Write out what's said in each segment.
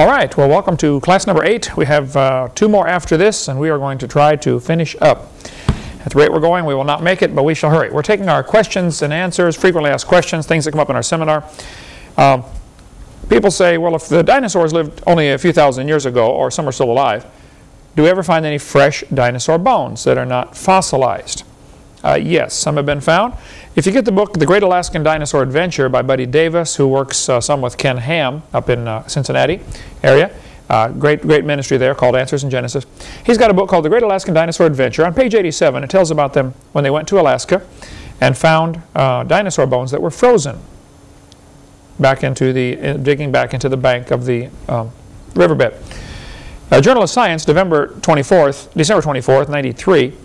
All right, well welcome to class number 8. We have uh, two more after this and we are going to try to finish up. At the rate we're going we will not make it but we shall hurry. We're taking our questions and answers, frequently asked questions, things that come up in our seminar. Um, people say well if the dinosaurs lived only a few thousand years ago or some are still alive, do we ever find any fresh dinosaur bones that are not fossilized? Uh, yes, some have been found. If you get the book, The Great Alaskan Dinosaur Adventure by Buddy Davis, who works uh, some with Ken Ham up in uh, Cincinnati area, uh, great, great ministry there called Answers in Genesis. He's got a book called The Great Alaskan Dinosaur Adventure. On page 87, it tells about them when they went to Alaska and found uh, dinosaur bones that were frozen back into the, uh, digging back into the bank of the um, riverbed. Journal of Science, November 24th, December 24th, 93,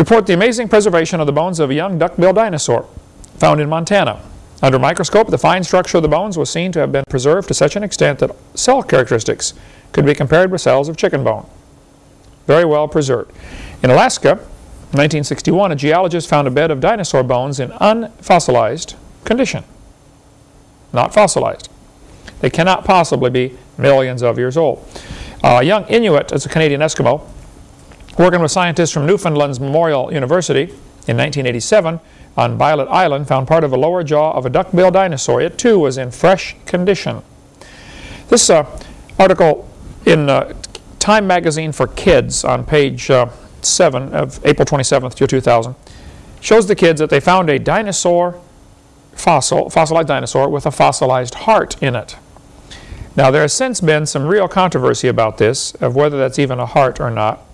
report the amazing preservation of the bones of a young duck-billed dinosaur found in Montana. Under microscope, the fine structure of the bones was seen to have been preserved to such an extent that cell characteristics could be compared with cells of chicken bone. Very well preserved. In Alaska, in 1961, a geologist found a bed of dinosaur bones in unfossilized condition. Not fossilized. They cannot possibly be millions of years old. Uh, a young Inuit, as a Canadian Eskimo, Working with scientists from Newfoundland's Memorial University in 1987 on Bylot Island found part of the lower jaw of a duck-billed dinosaur. It too was in fresh condition. This uh, article in uh, Time Magazine for Kids on page uh, 7 of April 27th, 2000 shows the kids that they found a dinosaur fossil, fossilized dinosaur with a fossilized heart in it. Now there has since been some real controversy about this, of whether that's even a heart or not.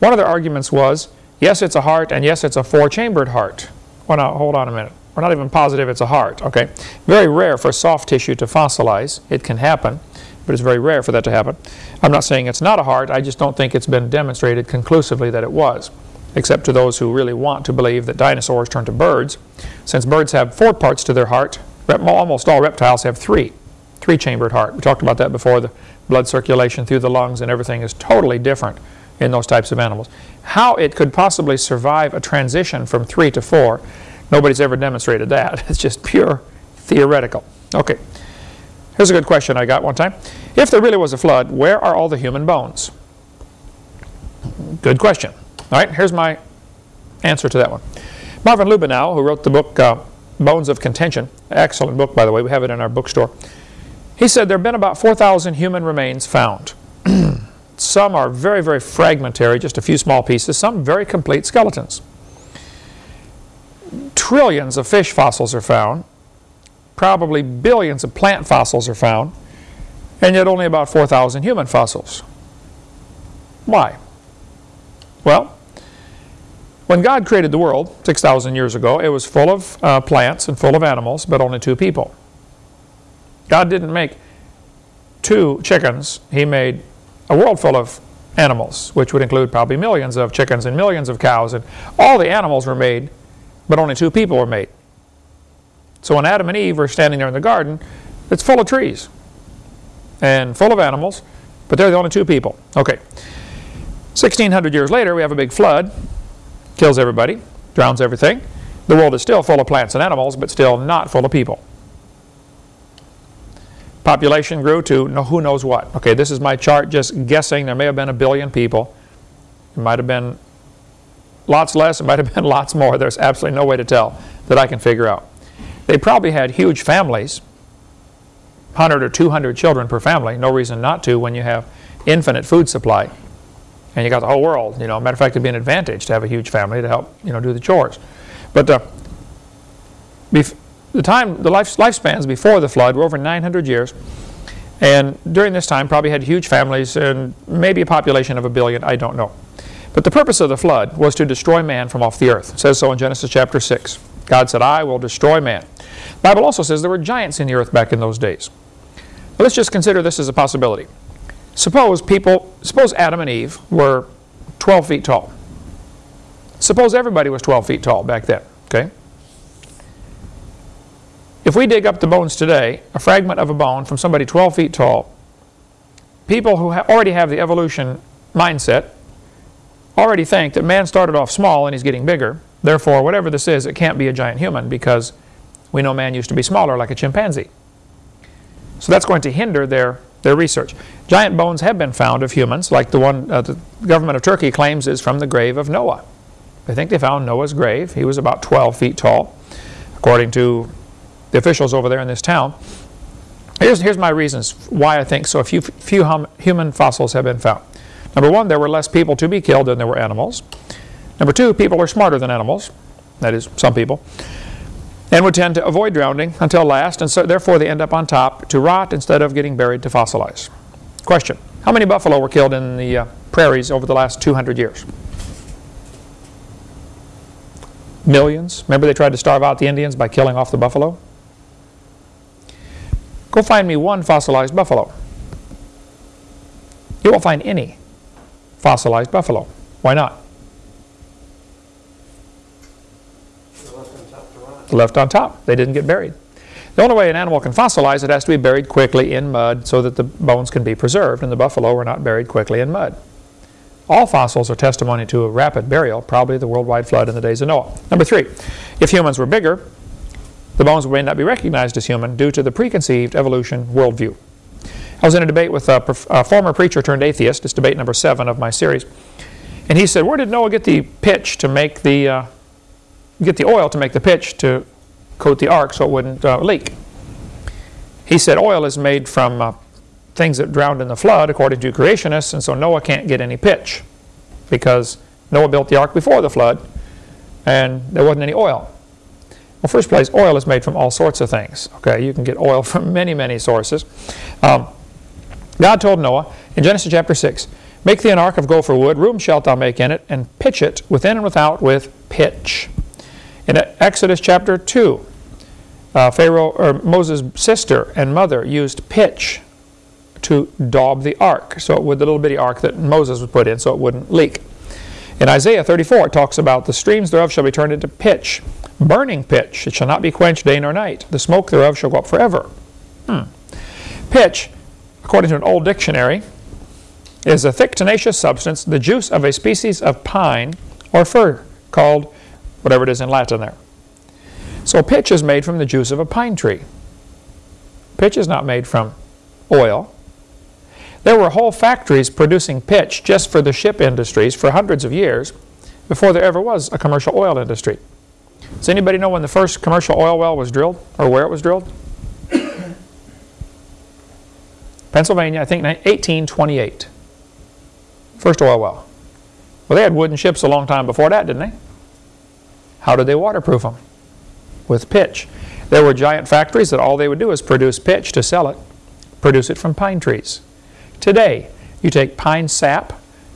One of their arguments was, yes, it's a heart, and yes, it's a four-chambered heart. Well, now, hold on a minute. We're not even positive it's a heart, okay? Very rare for soft tissue to fossilize. It can happen, but it's very rare for that to happen. I'm not saying it's not a heart. I just don't think it's been demonstrated conclusively that it was, except to those who really want to believe that dinosaurs turned to birds. Since birds have four parts to their heart, almost all reptiles have three, three-chambered heart. We talked about that before. The blood circulation through the lungs and everything is totally different in those types of animals. How it could possibly survive a transition from 3 to 4, nobody's ever demonstrated that. It's just pure theoretical. Okay, here's a good question I got one time. If there really was a flood, where are all the human bones? Good question. All right, here's my answer to that one. Marvin Lubenow, who wrote the book uh, Bones of Contention, excellent book by the way, we have it in our bookstore, he said there have been about 4,000 human remains found. Some are very, very fragmentary, just a few small pieces. Some very complete skeletons. Trillions of fish fossils are found. Probably billions of plant fossils are found. And yet only about 4,000 human fossils. Why? Well, when God created the world 6,000 years ago, it was full of uh, plants and full of animals, but only two people. God didn't make two chickens. He made a world full of animals, which would include probably millions of chickens and millions of cows. And all the animals were made, but only two people were made. So when Adam and Eve were standing there in the garden, it's full of trees and full of animals, but they're the only two people. Okay. 1600 years later, we have a big flood, kills everybody, drowns everything. The world is still full of plants and animals, but still not full of people. Population grew to who knows what. Okay, this is my chart just guessing. There may have been a billion people. It might have been lots less. It might have been lots more. There's absolutely no way to tell that I can figure out. They probably had huge families, 100 or 200 children per family. No reason not to when you have infinite food supply. And you got the whole world. You know, matter of fact, it'd be an advantage to have a huge family to help, you know, do the chores. But uh, the time, the life, lifespans before the flood were over 900 years. And during this time, probably had huge families and maybe a population of a billion, I don't know. But the purpose of the flood was to destroy man from off the earth. It says so in Genesis chapter 6. God said, I will destroy man. The Bible also says there were giants in the earth back in those days. But let's just consider this as a possibility. Suppose people, suppose Adam and Eve were 12 feet tall. Suppose everybody was 12 feet tall back then, okay? If we dig up the bones today, a fragment of a bone from somebody 12 feet tall, people who ha already have the evolution mindset already think that man started off small and he's getting bigger. Therefore, whatever this is, it can't be a giant human because we know man used to be smaller like a chimpanzee. So that's going to hinder their their research. Giant bones have been found of humans, like the one uh, the government of Turkey claims is from the grave of Noah. They think they found Noah's grave. He was about 12 feet tall, according to the officials over there in this town. Here's, here's my reasons why I think so few, few hum, human fossils have been found. Number one, there were less people to be killed than there were animals. Number two, people are smarter than animals. That is, some people and would tend to avoid drowning until last, and so therefore they end up on top to rot instead of getting buried to fossilize. Question, how many buffalo were killed in the uh, prairies over the last 200 years? Millions. Remember they tried to starve out the Indians by killing off the buffalo? Go find me one fossilized buffalo. You won't find any fossilized buffalo. Why not? left on top. They didn't get buried. The only way an animal can fossilize, it has to be buried quickly in mud so that the bones can be preserved, and the buffalo were not buried quickly in mud. All fossils are testimony to a rapid burial, probably the worldwide flood in the days of Noah. Number three, if humans were bigger, the bones may not be recognized as human due to the preconceived evolution worldview. I was in a debate with a, a former preacher turned atheist. It's debate number seven of my series. And he said, where did Noah get the pitch to make the uh, get the oil to make the pitch to coat the ark so it wouldn't uh, leak. He said oil is made from uh, things that drowned in the flood according to creationists and so Noah can't get any pitch because Noah built the ark before the flood and there wasn't any oil. Well, first place, oil is made from all sorts of things. Okay, you can get oil from many, many sources. Um, God told Noah in Genesis chapter 6, Make thee an ark of gopher wood, room shalt thou make in it, and pitch it within and without with pitch. In Exodus chapter 2, uh, Pharaoh or Moses' sister and mother used pitch to daub the ark, so it would the little bitty ark that Moses would put in, so it wouldn't leak. In Isaiah 34, it talks about the streams thereof shall be turned into pitch, burning pitch. It shall not be quenched day nor night. The smoke thereof shall go up forever. Hmm. Pitch, according to an old dictionary, is a thick tenacious substance, the juice of a species of pine or fir called whatever it is in Latin there. So pitch is made from the juice of a pine tree. Pitch is not made from oil. There were whole factories producing pitch just for the ship industries for hundreds of years before there ever was a commercial oil industry. Does anybody know when the first commercial oil well was drilled or where it was drilled? Pennsylvania, I think 1828. First oil well. Well, they had wooden ships a long time before that, didn't they? How did they waterproof them? With pitch. There were giant factories that all they would do is produce pitch to sell it, produce it from pine trees. Today, you take pine sap,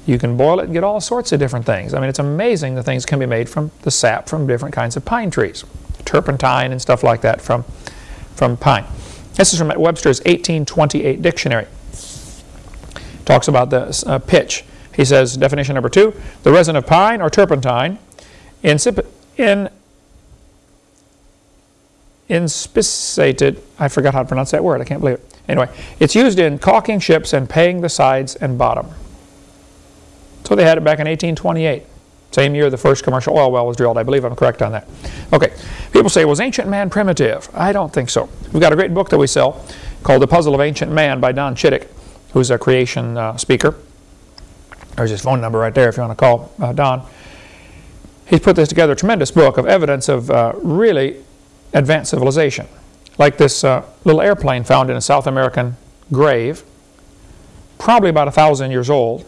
you can boil it and get all sorts of different things. I mean, it's amazing the things can be made from the sap from different kinds of pine trees. Turpentine and stuff like that from, from pine. This is from Webster's 1828 dictionary. Talks about the uh, pitch. He says, definition number two, the resin of pine or turpentine, in inspissated, I forgot how to pronounce that word, I can't believe it. Anyway, it's used in caulking ships and paying the sides and bottom. So they had it back in 1828. Same year the first commercial oil well was drilled. I believe I'm correct on that. Okay, people say, was ancient man primitive? I don't think so. We've got a great book that we sell called The Puzzle of Ancient Man by Don Chittick, who's a creation uh, speaker. There's his phone number right there if you want to call uh, Don he's put this together, a tremendous book of evidence of uh, really advanced civilization. Like this uh, little airplane found in a South American grave, probably about a thousand years old.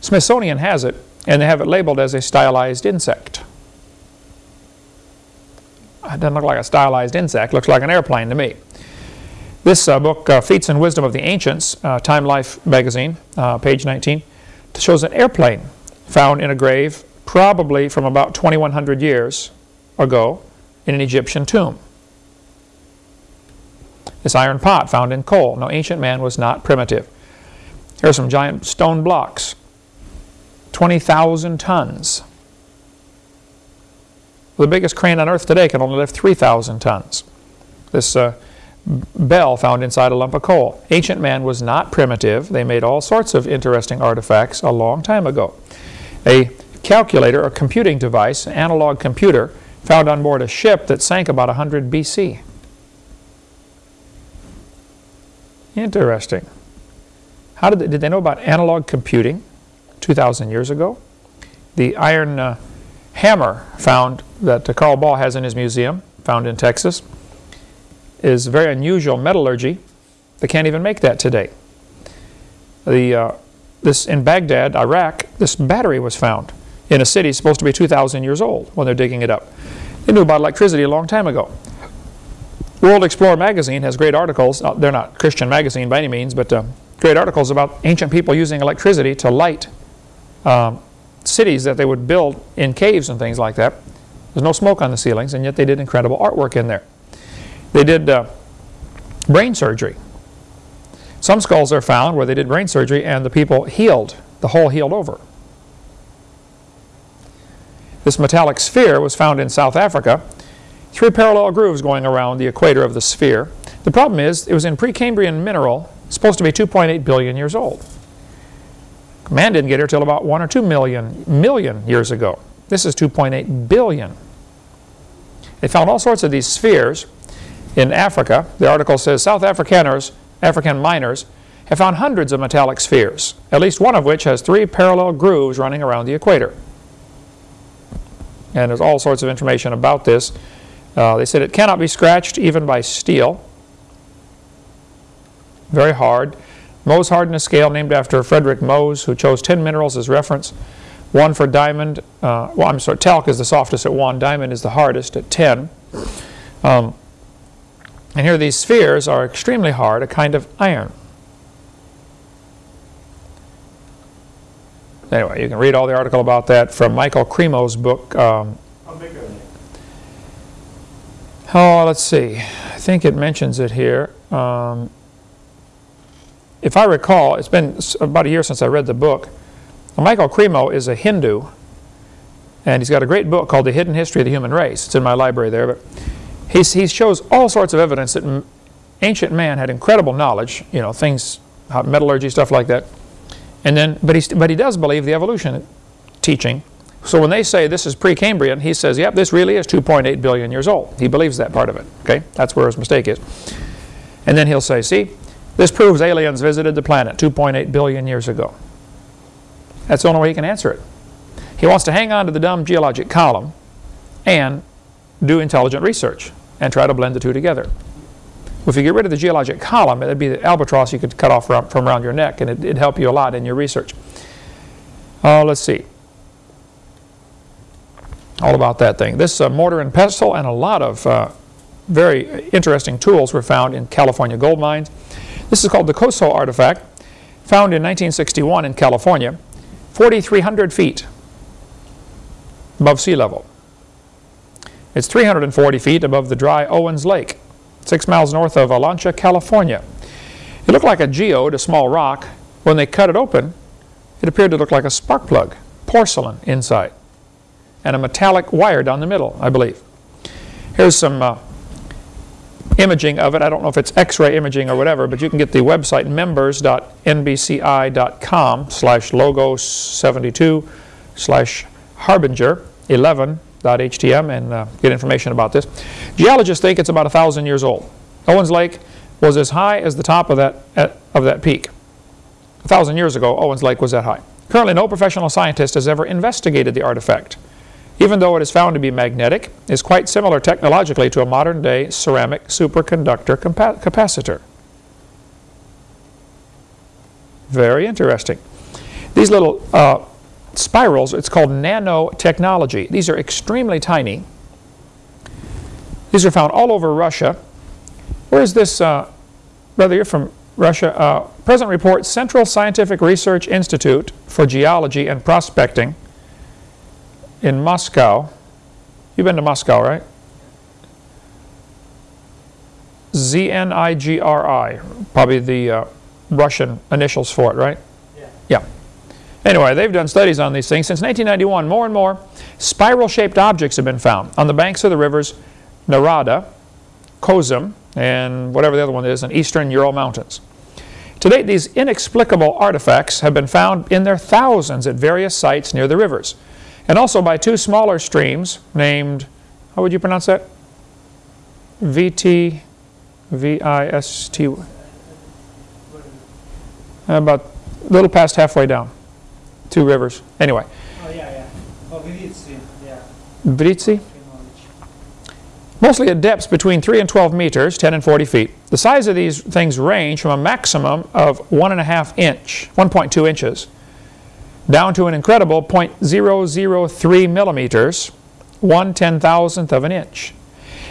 Smithsonian has it, and they have it labeled as a stylized insect. It doesn't look like a stylized insect, looks like an airplane to me. This uh, book, uh, Feats and Wisdom of the Ancients, uh, Time Life magazine, uh, page 19, shows an airplane found in a grave probably from about 2100 years ago in an Egyptian tomb. This iron pot found in coal. No, ancient man was not primitive. Here are some giant stone blocks, 20,000 tons. The biggest crane on earth today can only lift 3,000 tons. This uh, bell found inside a lump of coal. Ancient man was not primitive. They made all sorts of interesting artifacts a long time ago. A calculator, a computing device, an analog computer, found on board a ship that sank about 100 BC. Interesting. How did they, did they know about analog computing 2,000 years ago? The iron uh, hammer found that uh, Carl Baugh has in his museum, found in Texas, is very unusual metallurgy. They can't even make that today. The, uh, this in Baghdad, Iraq, this battery was found in a city supposed to be 2,000 years old when they're digging it up. They knew about electricity a long time ago. World Explorer magazine has great articles. Uh, they're not Christian magazine by any means, but uh, great articles about ancient people using electricity to light um, cities that they would build in caves and things like that. There's no smoke on the ceilings, and yet they did incredible artwork in there. They did uh, brain surgery. Some skulls are found where they did brain surgery and the people healed, the hole healed over. This metallic sphere was found in South Africa. Three parallel grooves going around the equator of the sphere. The problem is it was in Precambrian mineral, supposed to be 2.8 billion years old. Man didn't get here till about 1 or 2 million, million years ago. This is 2.8 billion. They found all sorts of these spheres in Africa. The article says South Afrikaners African miners have found hundreds of metallic spheres, at least one of which has three parallel grooves running around the equator. And there's all sorts of information about this. Uh, they said it cannot be scratched even by steel. Very hard. Mohs hardness scale named after Frederick Mohs, who chose 10 minerals as reference. One for diamond, uh, well I'm sorry, talc is the softest at 1, diamond is the hardest at 10. Um, and here these spheres are extremely hard, a kind of iron. Anyway, you can read all the article about that from Michael Cremo's book. Um? Oh, let's see. I think it mentions it here. Um, if I recall, it's been about a year since I read the book. Michael Cremo is a Hindu, and he's got a great book called The Hidden History of the Human Race. It's in my library there. But He's, he shows all sorts of evidence that ancient man had incredible knowledge, you know, things, metallurgy, stuff like that. And then, but he, but he does believe the evolution teaching. So when they say this is Precambrian, he says, yep, this really is 2.8 billion years old. He believes that part of it, okay? That's where his mistake is. And then he'll say, see, this proves aliens visited the planet 2.8 billion years ago. That's the only way he can answer it. He wants to hang on to the dumb geologic column and do intelligent research and try to blend the two together. If you get rid of the geologic column, it'd be the albatross you could cut off from, around your neck, and it, would help you a lot in your research. Uh, let's see. All about that thing. This mortar and pestle and a lot of uh, very interesting tools were found in California gold mines. This is called the Coso artifact, found in 1961 in California, 4,300 feet above sea level. It's 340 feet above the dry Owens Lake, six miles north of Olancha, California. It looked like a geode, a small rock. When they cut it open, it appeared to look like a spark plug, porcelain inside, and a metallic wire down the middle, I believe. Here's some uh, imaging of it. I don't know if it's x-ray imaging or whatever, but you can get the website members.nbci.com slash logos 72 slash harbinger 11 .htm and uh, get information about this. Geologists think it's about a thousand years old. Owens Lake was as high as the top of that, at, of that peak. A thousand years ago, Owens Lake was that high. Currently, no professional scientist has ever investigated the artifact. Even though it is found to be magnetic, is quite similar technologically to a modern-day ceramic superconductor capacitor. Very interesting. These little uh, spirals. It's called nanotechnology. These are extremely tiny. These are found all over Russia. Where is this, uh, brother, you're from Russia. Uh, present report, Central Scientific Research Institute for Geology and Prospecting in Moscow. You've been to Moscow, right? Z-N-I-G-R-I, probably the uh, Russian initials for it, right? Yeah. Yeah. Anyway, they've done studies on these things. Since 1991, more and more spiral-shaped objects have been found on the banks of the rivers Narada, Kozum, and whatever the other one is in eastern Ural Mountains. To date, these inexplicable artifacts have been found in their thousands at various sites near the rivers, and also by two smaller streams named, how would you pronounce that? V-T, V-I-S-T, about a little past halfway down. Two rivers. Anyway, Oh, yeah, yeah. Oh, yeah. Britsi. Mostly at depths between 3 and 12 meters, 10 and 40 feet. The size of these things range from a maximum of 1.5 inch, 1.2 inches, down to an incredible 0.003 millimeters, 1 ten-thousandth of an inch.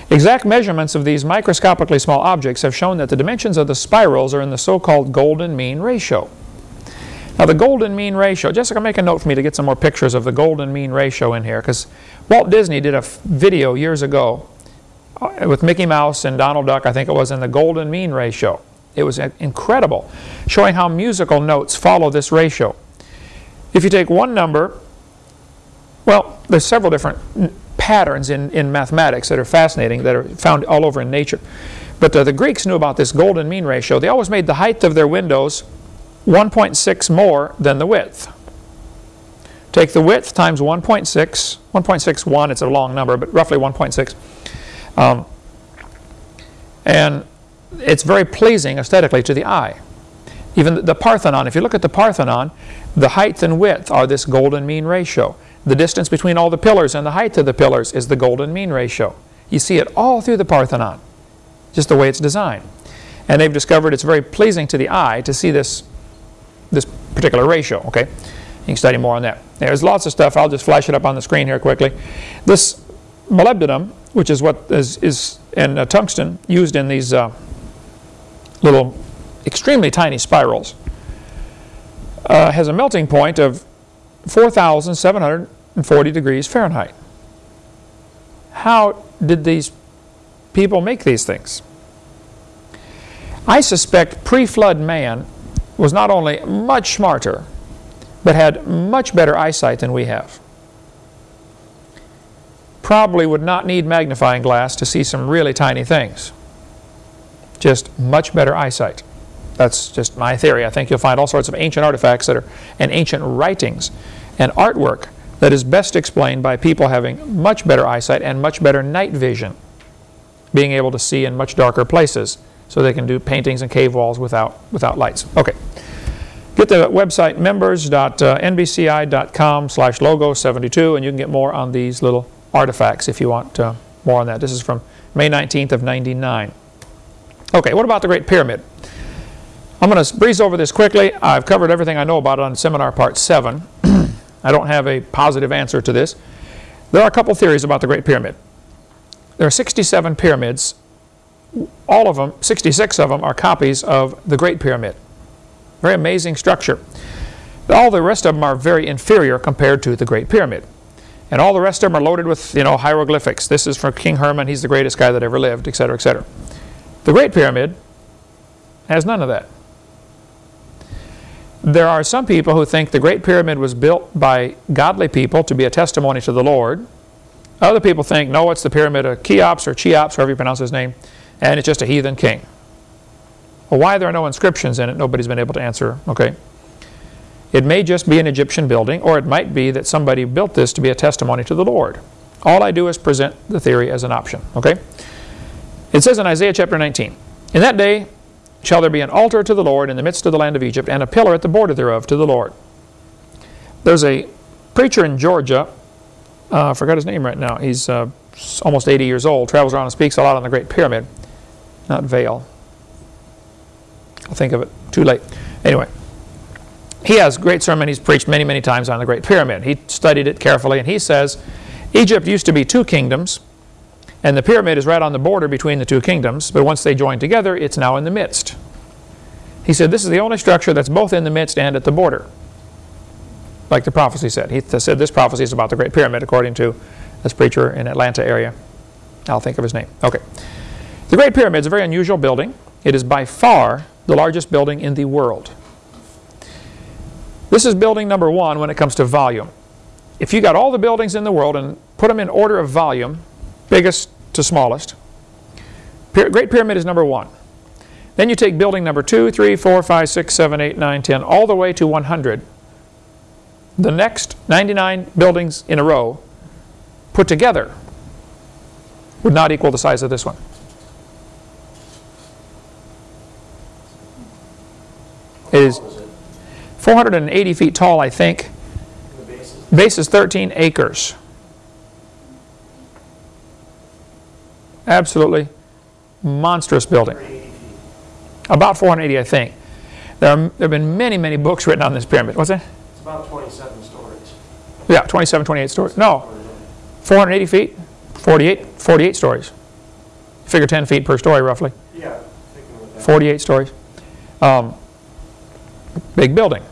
Exact measurements of these microscopically small objects have shown that the dimensions of the spirals are in the so-called golden mean ratio. Now the golden mean ratio, Jessica make a note for me to get some more pictures of the golden mean ratio in here because Walt Disney did a video years ago uh, with Mickey Mouse and Donald Duck, I think it was, in the golden mean ratio. It was uh, incredible, showing how musical notes follow this ratio. If you take one number, well, there's several different patterns in, in mathematics that are fascinating, that are found all over in nature. But uh, the Greeks knew about this golden mean ratio. They always made the height of their windows 1.6 more than the width. Take the width times 1.6, 1.61, it's a long number, but roughly 1.6. Um, and it's very pleasing aesthetically to the eye. Even the- the Parthenon, if you look at the Parthenon, the height and width are this golden mean ratio. The distance between all the pillars and the height of the pillars is the golden mean ratio. You see it all through the Parthenon, just the way it's designed. And they've discovered it's very pleasing to the eye to see this, this particular ratio, okay? You can study more on that. There's lots of stuff. I'll just flash it up on the screen here quickly. This molybdenum, which is what is, is in uh, tungsten, used in these uh, little extremely tiny spirals, uh, has a melting point of 4,740 degrees Fahrenheit. How did these people make these things? I suspect pre-flood man was not only much smarter, but had much better eyesight than we have. Probably would not need magnifying glass to see some really tiny things. Just much better eyesight. That's just my theory. I think you'll find all sorts of ancient artifacts that are, and ancient writings and artwork that is best explained by people having much better eyesight and much better night vision, being able to see in much darker places so they can do paintings and cave walls without, without lights. Okay. Get the website members.nbci.com slash logo 72 and you can get more on these little artifacts if you want uh, more on that. This is from May 19th of 99. Okay, what about the Great Pyramid? I'm going to breeze over this quickly. I've covered everything I know about it on seminar part 7. I don't have a positive answer to this. There are a couple theories about the Great Pyramid. There are 67 pyramids. All of them, 66 of them, are copies of the Great Pyramid. Very amazing structure. All the rest of them are very inferior compared to the Great Pyramid. And all the rest of them are loaded with, you know, hieroglyphics. This is from King Herman. He's the greatest guy that ever lived, etc., etc. The Great Pyramid has none of that. There are some people who think the Great Pyramid was built by godly people to be a testimony to the Lord. Other people think, no, it's the pyramid of Cheops or Cheops, however you pronounce his name, and it's just a heathen king. Well, why there are no inscriptions in it, nobody's been able to answer, okay? It may just be an Egyptian building, or it might be that somebody built this to be a testimony to the Lord. All I do is present the theory as an option, okay? It says in Isaiah chapter 19, In that day shall there be an altar to the Lord in the midst of the land of Egypt, and a pillar at the border thereof to the Lord. There's a preacher in Georgia, uh, I forgot his name right now, he's uh, almost 80 years old, travels around and speaks a lot on the Great Pyramid. Not veil. I'll think of it too late. Anyway, he has great sermon he's preached many, many times on the Great Pyramid. He studied it carefully, and he says Egypt used to be two kingdoms, and the pyramid is right on the border between the two kingdoms, but once they join together, it's now in the midst. He said this is the only structure that's both in the midst and at the border, like the prophecy said. He th- said this prophecy is about the Great Pyramid, according to this preacher in Atlanta area. I'll think of his name. Okay. The Great Pyramid is a very unusual building. It is by far the largest building in the world. This is building number one when it comes to volume. If you got all the buildings in the world and put them in order of volume, biggest to smallest, Great Pyramid is number one. Then you take building number two, three, four, five, six, seven, eight, nine, ten, all the way to 100. The next 99 buildings in a row put together would not equal the size of this one. It is 480 feet tall, I think. The. Base is 13 acres. Absolutely monstrous building. About 480, I think. There, are, there have been many, many books written on this pyramid. What's that? It's about 27 stories. Yeah, 27, 28 stories. No, 480 feet, 48, 48 stories. Figure 10 feet per story, roughly. Yeah, thinking with that. 48 stories. Um, big building.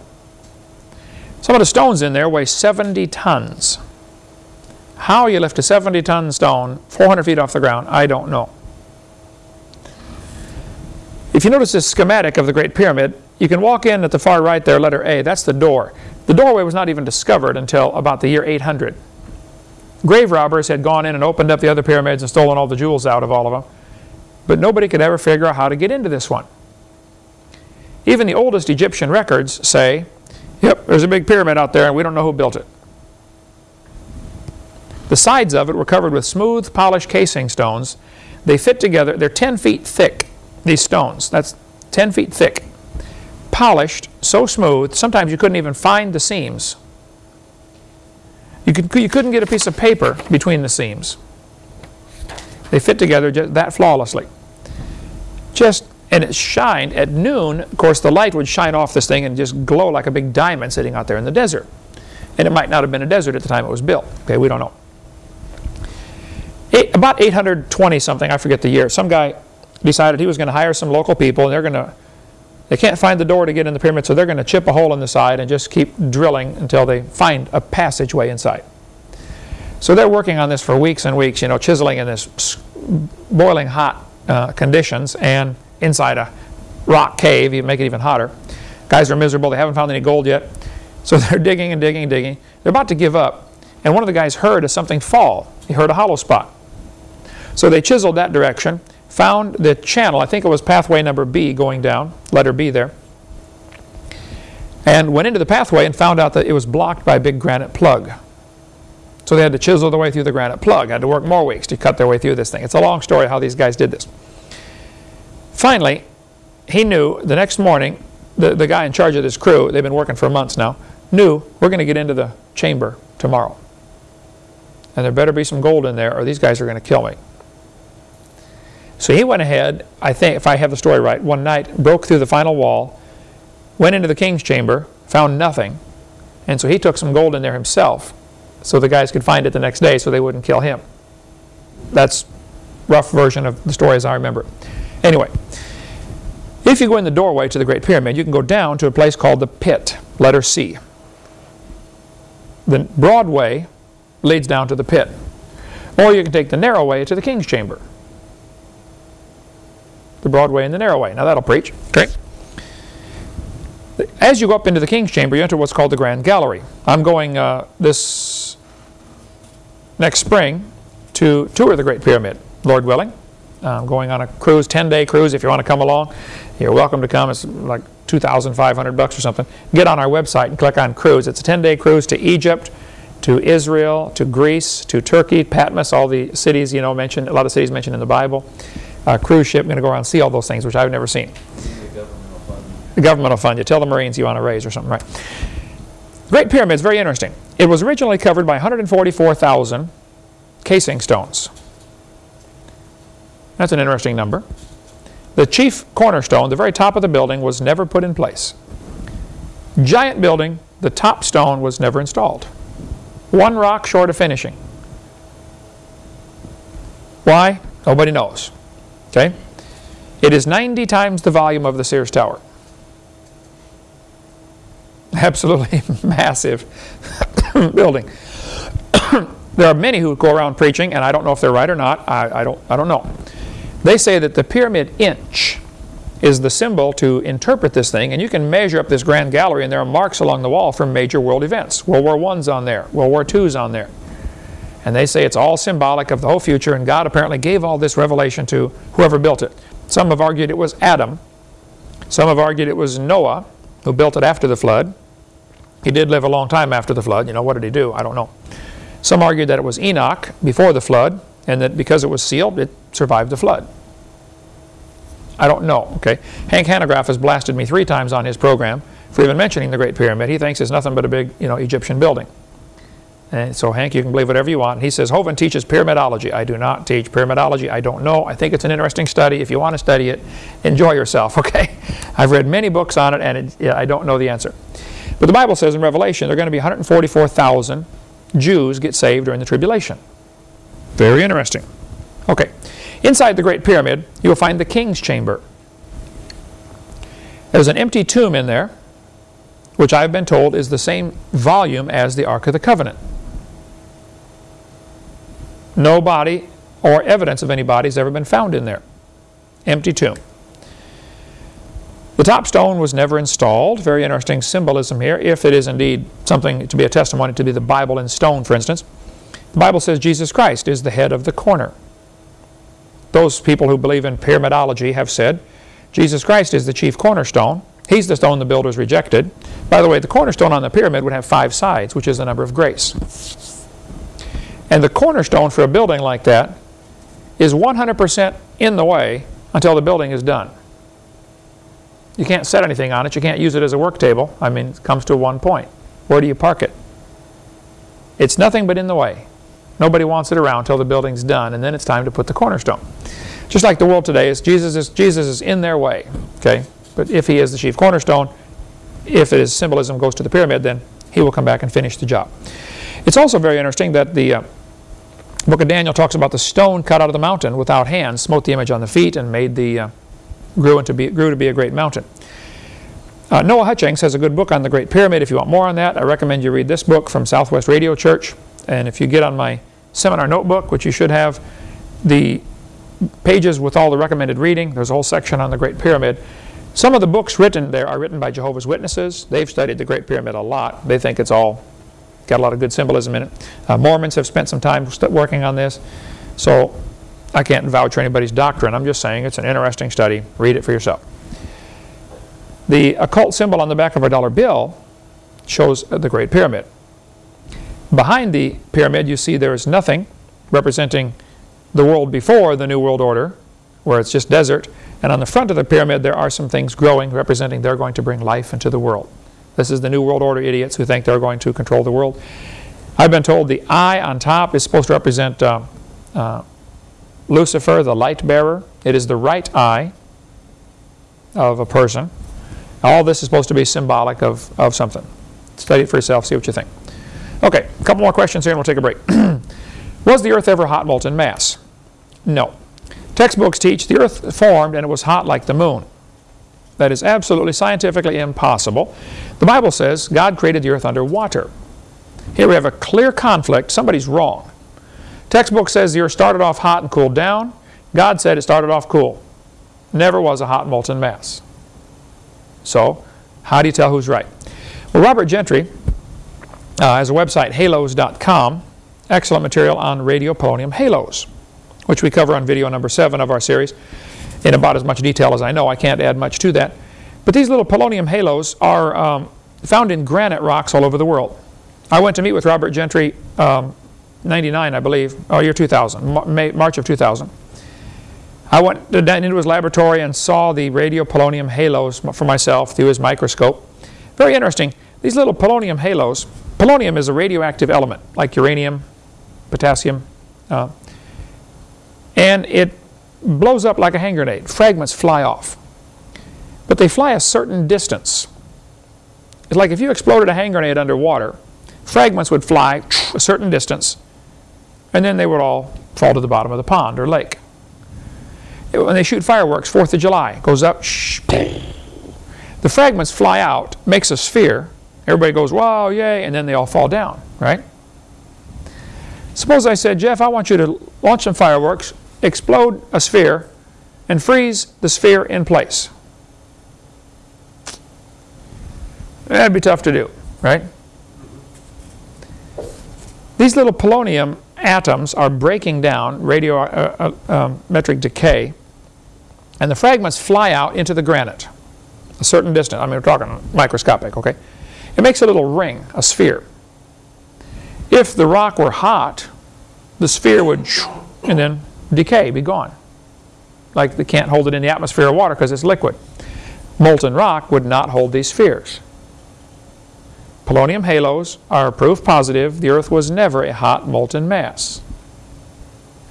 Some of the stones in there weigh 70 tons. How you lift a 70 ton stone 400 feet off the ground, I don't know. If you notice this schematic of the Great Pyramid, you can walk in at the far right there, letter A, that's the door. The doorway was not even discovered until about the year 800. Grave robbers had gone in and opened up the other pyramids and stolen all the jewels out of all of them. But nobody could ever figure out how to get into this one. Even the oldest Egyptian records say, yep, there's a big pyramid out there and we don't know who built it. The sides of it were covered with smooth, polished casing stones. They fit together, they're 10 feet thick, these stones. That's 10 feet thick. Polished, so smooth, sometimes you couldn't even find the seams. You, could, you couldn't get a piece of paper between the seams. They fit together just that flawlessly. Just, and it shined at noon, of course the light would shine off this thing and just glow like a big diamond sitting out there in the desert. And it might not have been a desert at the time it was built. Okay, we don't know. Eight, about 820 something, I forget the year, some guy decided he was going to hire some local people and they're going to, they can't find the door to get in the pyramid, so they're going to chip a hole in the side and just keep drilling until they find a passageway inside. So they're working on this for weeks and weeks, you know, chiseling in this boiling hot uh, conditions and inside a rock cave, you make it even hotter. Guys are miserable, they haven't found any gold yet. So they're digging and digging and digging. They're about to give up. And one of the guys heard something fall. He heard a hollow spot. So they chiseled that direction, found the channel, I think it was pathway number B going down, letter B there, and went into the pathway and found out that it was blocked by a big granite plug. So they had to chisel their way through the granite plug, had to work more weeks to cut their way through this thing. It's a long story how these guys did this. Finally, he knew the next morning, the, the guy in charge of this crew, they've been working for months now, knew we're going to get into the chamber tomorrow. And there better be some gold in there or these guys are going to kill me. So he went ahead, I think, if I have the story right, one night, broke through the final wall, went into the king's chamber, found nothing, and so he took some gold in there himself so the guys could find it the next day so they wouldn't kill him. That's rough version of the story as I remember. Anyway, if you go in the doorway to the Great Pyramid, you can go down to a place called the Pit, letter C. The broad way leads down to the pit. Or you can take the narrow way to the king's chamber. The broad way and the narrow way. Now that'll preach. Okay. As you go up into the king's chamber, you enter what's called the Grand Gallery. I'm going uh, this next spring to tour the Great Pyramid, Lord willing. I'm going on a cruise, 10-day cruise. If you want to come along, you're welcome to come. It's like 2,500 bucks or something. Get on our website and click on cruise. It's a 10-day cruise to Egypt, to Israel, to Greece, to Turkey, Patmos, all the cities you know mentioned, a lot of cities mentioned in the Bible. Uh, cruise ship, going to go around and see all those things, which I've never seen. The government will fund you. Tell the Marines you want to raise or something, right? Great Pyramids, very interesting. It was originally covered by 144,000 casing stones. That's an interesting number. The chief cornerstone, the very top of the building, was never put in place. Giant building, the top stone was never installed. One rock short of finishing. Why? Nobody knows. Okay? It is 90 times the volume of the Sears Tower. Absolutely massive building. there are many who go around preaching, and I don't know if they're right or not. I, I, don't, I don't know. They say that the pyramid inch is the symbol to interpret this thing, and you can measure up this grand gallery, and there are marks along the wall from major world events. World War I's on there, World War II's on there. And they say it's all symbolic of the whole future, and God apparently gave all this revelation to whoever built it. Some have argued it was Adam. Some have argued it was Noah, who built it after the flood. He did live a long time after the flood. You know, what did he do? I don't know. Some argued that it was Enoch before the flood, and that because it was sealed, it survived the flood. I don't know, okay? Hank Hanegraaff has blasted me three times on his program for even mentioning the Great Pyramid. He thinks it's nothing but a big, you know, Egyptian building. And so Hank, you can believe whatever you want. He says, Hovind teaches pyramidology. I do not teach pyramidology. I don't know. I think it's an interesting study. If you want to study it, enjoy yourself, okay? I've read many books on it, and it, yeah, I don't know the answer. But the Bible says in Revelation, there are going to be 144,000 Jews get saved during the tribulation. Very interesting. Okay. Inside the Great Pyramid, you will find the king's chamber. There's an empty tomb in there, which I've been told is the same volume as the Ark of the Covenant. No body or evidence of any body has ever been found in there. Empty tomb. The top stone was never installed. Very interesting symbolism here, if it is indeed something to be a testimony to be the Bible in stone, for instance. The Bible says Jesus Christ is the head of the corner. Those people who believe in pyramidology have said Jesus Christ is the chief cornerstone. He's the stone the builders rejected. By the way, the cornerstone on the pyramid would have five sides, which is the number of grace. And the cornerstone for a building like that is 100% in the way until the building is done. You can't set anything on it. You can't use it as a work table. I mean, it comes to one point. Where do you park it? It's nothing but in the way. Nobody wants it around until the building's done, and then it's time to put the cornerstone. Just like the world today is, Jesus is, Jesus is in their way. Okay? But if he is the chief cornerstone, if his symbolism goes to the pyramid, then he will come back and finish the job. It's also very interesting that the uh, book of Daniel talks about the stone cut out of the mountain without hands, smote the image on the feet, and made the uh, grew, into be, grew to be a great mountain. Uh, Noah Hutchings has a good book on the Great Pyramid. If you want more on that, I recommend you read this book from Southwest Radio Church. And if you get on my seminar notebook, which you should have, the pages with all the recommended reading, there's a whole section on the Great Pyramid. Some of the books written there are written by Jehovah's Witnesses. They've studied the Great Pyramid a lot. They think it's all got a lot of good symbolism in it. Uh, Mormons have spent some time working on this. So I can't vouch for anybody's doctrine. I'm just saying it's an interesting study. Read it for yourself. The occult symbol on the back of our dollar bill shows the Great Pyramid. Behind the pyramid you see there is nothing representing the world before the New World Order, where it's just desert. And on the front of the pyramid there are some things growing representing they're going to bring life into the world. This is the New World Order idiots who think they're going to control the world. I've been told the eye on top is supposed to represent uh, uh, Lucifer, the light bearer. It is the right eye of a person. All this is supposed to be symbolic of, of something. Study it for yourself, see what you think. Okay, a couple more questions here and we'll take a break. was the earth ever hot molten mass? No. Textbooks teach the earth formed and it was hot like the moon. That is absolutely scientifically impossible. The Bible says God created the earth under water. Here we have a clear conflict. Somebody's wrong. Textbook says the earth started off hot and cooled down. God said it started off cool. Never was a hot molten mass. So, how do you tell who's right? Well, Robert Gentry uh, has a website, halos.com, excellent material on radio polonium halos, which we cover on video number 7 of our series in about as much detail as I know. I can't add much to that. But these little polonium halos are um, found in granite rocks all over the world. I went to meet with Robert Gentry, um, 99 I believe, or year 2000, May, March of 2000. I went into his laboratory and saw the radio polonium halos for myself through his microscope. Very interesting. These little polonium halos, polonium is a radioactive element like uranium, potassium, uh, and it blows up like a hand grenade. Fragments fly off. But they fly a certain distance. It's like if you exploded a hand grenade underwater, fragments would fly a certain distance, and then they would all fall to the bottom of the pond or lake. When they shoot fireworks, 4th of July, goes up, the fragments fly out, makes a sphere, everybody goes, wow, yay, and then they all fall down, right? Suppose I said, Jeff, I want you to launch some fireworks, explode a sphere, and freeze the sphere in place. That'd be tough to do, right? These little polonium atoms are breaking down radiometric uh, uh, um, decay, and the fragments fly out into the granite a certain distance. I mean, we're talking microscopic, okay? It makes a little ring, a sphere. If the rock were hot, the sphere would and then decay, be gone. Like they can't hold it in the atmosphere of water because it's liquid. Molten rock would not hold these spheres. polonium halos are proof positive the Earth was never a hot molten mass.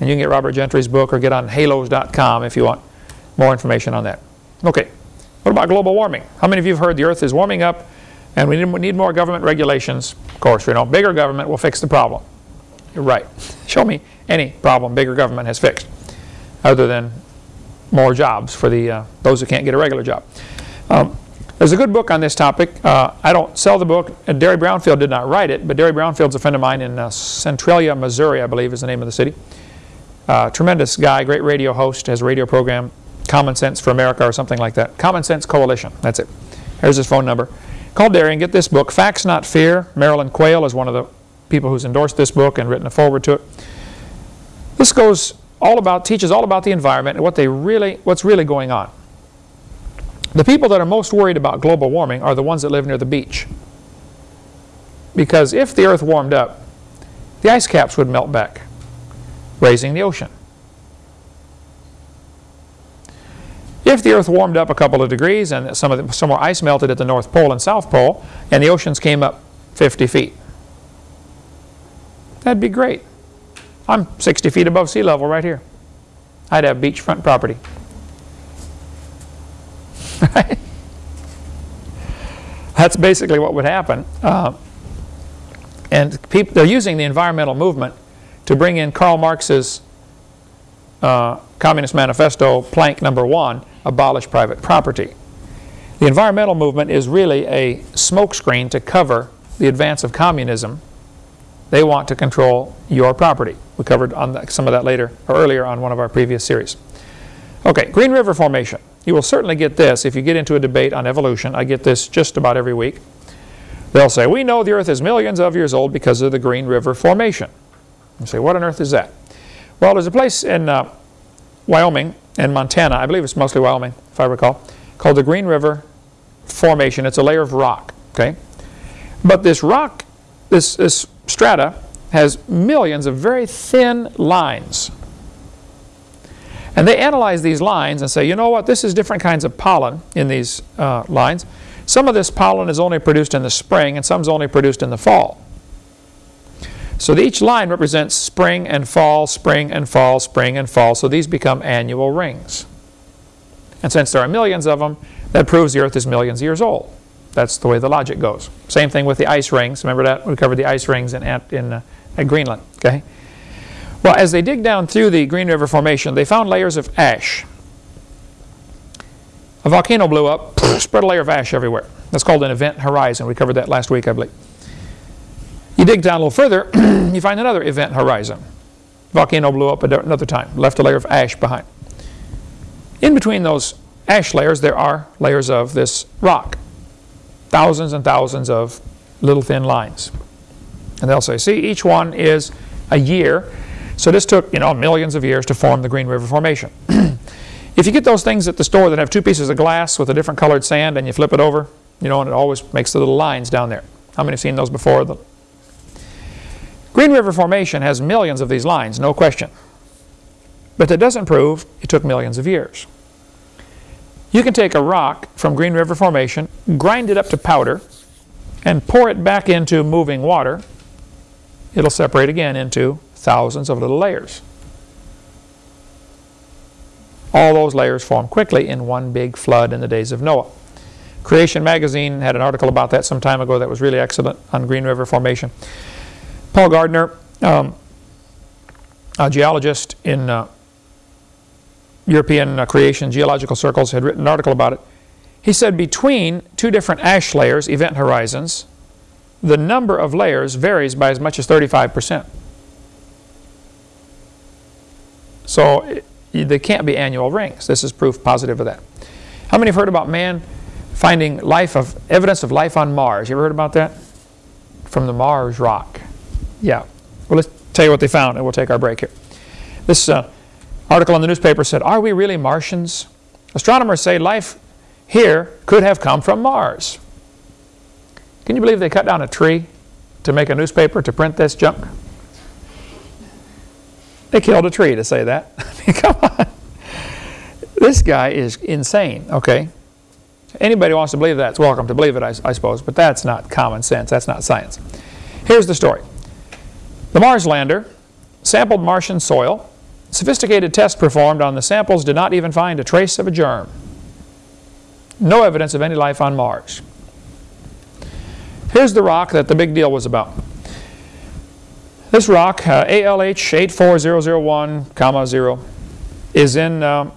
And you can get Robert Gentry's book or get on halos.com if you want more information on that. Okay, what about global warming? How many of you have heard the Earth is warming up and we need more government regulations? Of course, you know, bigger government will fix the problem. You're right. Show me any problem bigger government has fixed other than more jobs for the uh, those who can't get a regular job. Um, there's a good book on this topic. Uh, I don't sell the book. Uh, Derry Brownfield did not write it, but Derry Brownfield's a friend of mine in uh, Centralia, Missouri, I believe is the name of the city. Uh, tremendous guy, great radio host, has a radio program, Common Sense for America or something like that. Common Sense Coalition, that's it. Here's his phone number. Call and get this book, Facts Not Fear. Marilyn Quayle is one of the people who's endorsed this book and written a forward to it. This goes all about, teaches all about the environment and what they really, what's really going on. The people that are most worried about global warming are the ones that live near the beach. Because if the earth warmed up, the ice caps would melt back, raising the ocean. If the earth warmed up a couple of degrees and some, of the, some more ice melted at the North Pole and South Pole and the oceans came up 50 feet, that'd be great. I'm 60 feet above sea level right here. I'd have beachfront property. That's basically what would happen. Uh, and people, they're using the environmental movement to bring in Karl Marx's uh, Communist Manifesto, plank number one, abolish private property. The environmental movement is really a smokescreen to cover the advance of communism. They want to control your property. We covered on the, some of that later or earlier on one of our previous series. Okay, Green River Formation. You will certainly get this if you get into a debate on evolution. I get this just about every week. They'll say, we know the earth is millions of years old because of the Green River Formation. You say, what on earth is that? Well, there's a place in uh, Wyoming and Montana, I believe it's mostly Wyoming, if I recall, called the Green River Formation. It's a layer of rock, okay? But this rock, this, this strata, has millions of very thin lines. And they analyze these lines and say, you know what, this is different kinds of pollen in these uh, lines. Some of this pollen is only produced in the spring and some is only produced in the fall. So each line represents spring and fall, spring and fall, spring and fall. So these become annual rings. And since there are millions of them, that proves the Earth is millions of years old. That's the way the logic goes. Same thing with the ice rings. Remember that? We covered the ice rings in, in uh, at Greenland. Okay. Well, as they dig down through the Green River Formation, they found layers of ash. A volcano blew up, spread a layer of ash everywhere. That's called an event horizon. We covered that last week, I believe. You dig down a little further, you find another event horizon. Volcano blew up another time, left a layer of ash behind. In between those ash layers, there are layers of this rock. Thousands and thousands of little thin lines. And they'll say, see, each one is a year. So this took, you know, millions of years to form the Green River Formation. if you get those things at the store that have two pieces of glass with a different colored sand and you flip it over, you know, and it always makes the little lines down there. How many have seen those before? The Green River Formation has millions of these lines, no question. But that doesn't prove it took millions of years. You can take a rock from Green River Formation, grind it up to powder, and pour it back into moving water. It'll separate again into thousands of little layers. All those layers form quickly in one big flood in the days of Noah. Creation Magazine had an article about that some time ago that was really excellent on Green River Formation. Paul Gardner, um, a geologist in uh, European uh, creation geological circles, had written an article about it. He said between two different ash layers, event horizons, the number of layers varies by as much as 35%. So it, they can't be annual rings. This is proof positive of that. How many have heard about man finding life of evidence of life on Mars? You ever heard about that? From the Mars rock. Yeah. Well, let's tell you what they found, and we'll take our break here. This uh, article in the newspaper said, Are we really Martians? Astronomers say life here could have come from Mars. Can you believe they cut down a tree to make a newspaper to print this junk? They killed a tree to say that. Come on. This guy is insane, okay? Anybody who wants to believe that is welcome to believe it, I, I suppose, but that's not common sense. That's not science. Here's the story. The Mars lander sampled Martian soil. Sophisticated tests performed on the samples did not even find a trace of a germ. No evidence of any life on Mars. Here's the rock that the big deal was about. This rock, uh, ALH 84001, comma 0, is in um,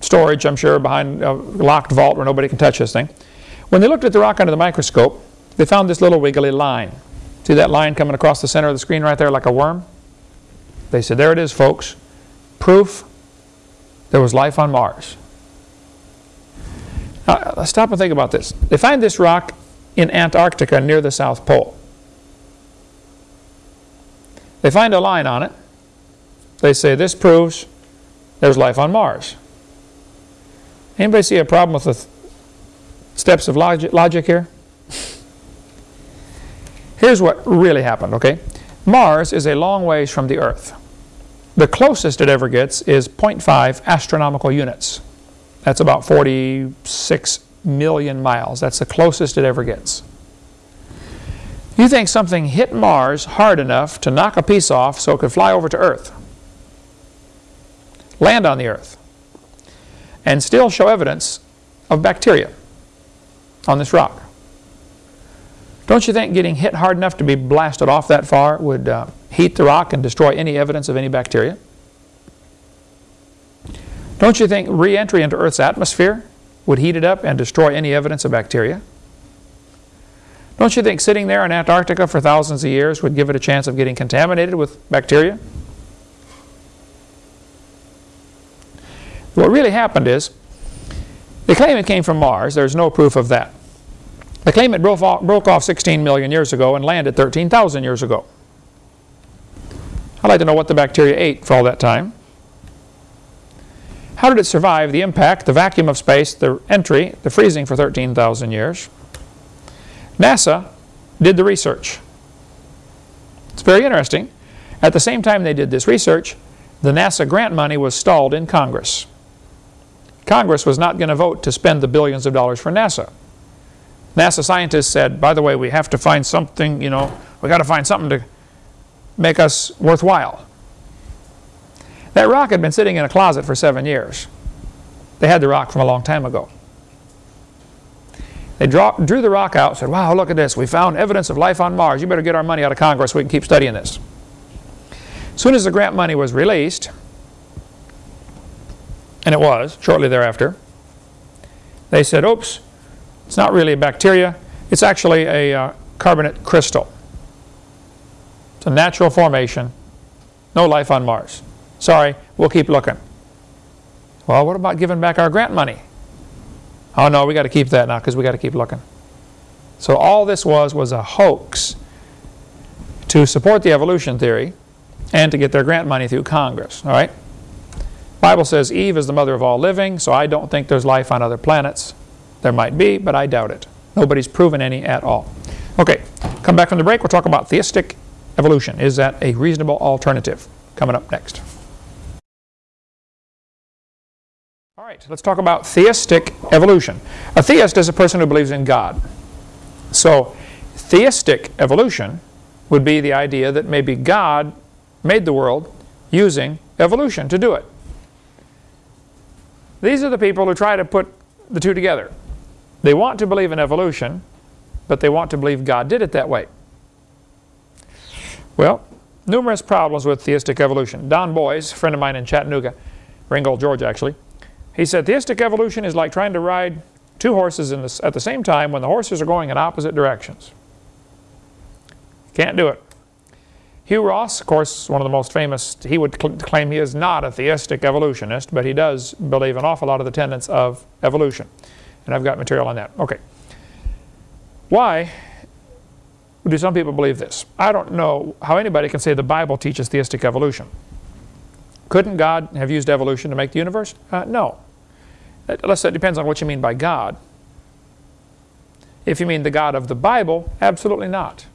storage, I'm sure, behind a locked vault where nobody can touch this thing. When they looked at the rock under the microscope, they found this little wiggly line. See that line coming across the center of the screen right there like a worm? They said, there it is, folks. Proof there was life on Mars. Now, let's stop and think about this. They find this rock in Antarctica near the South Pole. They find a line on it. They say, this proves there's life on Mars. Anybody see a problem with the steps of logic, logic here? Here's what really happened, okay? Mars is a long ways from the Earth. The closest it ever gets is 0.5 astronomical units. That's about 46 million miles. That's the closest it ever gets. You think something hit Mars hard enough to knock a piece off so it could fly over to Earth, land on the Earth, and still show evidence of bacteria on this rock. Don't you think getting hit hard enough to be blasted off that far would uh, heat the rock and destroy any evidence of any bacteria? Don't you think re-entry into Earth's atmosphere would heat it up and destroy any evidence of bacteria? Don't you think sitting there in Antarctica for thousands of years would give it a chance of getting contaminated with bacteria? What really happened is, they claim it came from Mars. There's no proof of that. They claim it broke off, broke off 16 million years ago and landed 13,000 years ago. I'd like to know what the bacteria ate for all that time. How did it survive the impact, the vacuum of space, the entry, the freezing for 13,000 years? NASA did the research. It's very interesting. At the same time they did this research, the NASA grant money was stalled in Congress. Congress was not going to vote to spend the billions of dollars for NASA. NASA scientists said, by the way, we have to find something, you know, we got to find something to make us worthwhile. That rock had been sitting in a closet for seven years. They had the rock from a long time ago. They draw, drew the rock out said, wow, look at this. We found evidence of life on Mars. You better get our money out of Congress so we can keep studying this. As soon as the grant money was released, and it was shortly thereafter, they said, oops, it's not really a bacteria. It's actually a uh, carbonate crystal. It's a natural formation. No life on Mars. Sorry, we'll keep looking. Well, what about giving back our grant money? Oh no, we got to keep that now because we got to keep looking. So all this was was a hoax to support the evolution theory and to get their grant money through Congress. All right? Bible says Eve is the mother of all living, so I don't think there's life on other planets. There might be, but I doubt it. Nobody's proven any at all. Okay, come back from the break. We'll talk about theistic evolution. Is that a reasonable alternative? Coming up next. All right, let's talk about theistic evolution. A theist is a person who believes in God. So theistic evolution would be the idea that maybe God made the world using evolution to do it. These are the people who try to put the two together. They want to believe in evolution, but they want to believe God did it that way. Well, numerous problems with theistic evolution. Don Boys, a friend of mine in Chattanooga, Ringgold, Georgia actually, he said theistic evolution is like trying to ride two horses this, at the same time when the horses are going in opposite directions. Can't do it. Hugh Ross, of course, one of the most famous, he would cl claim he is not a theistic evolutionist, but he does believe an awful lot of the tenets of evolution. And I've got material on that. Okay. Why do some people believe this? I don't know how anybody can say the Bible teaches theistic evolution. Couldn't God have used evolution to make the universe? Uh, no. Unless it depends on what you mean by God. If you mean the God of the Bible, absolutely not.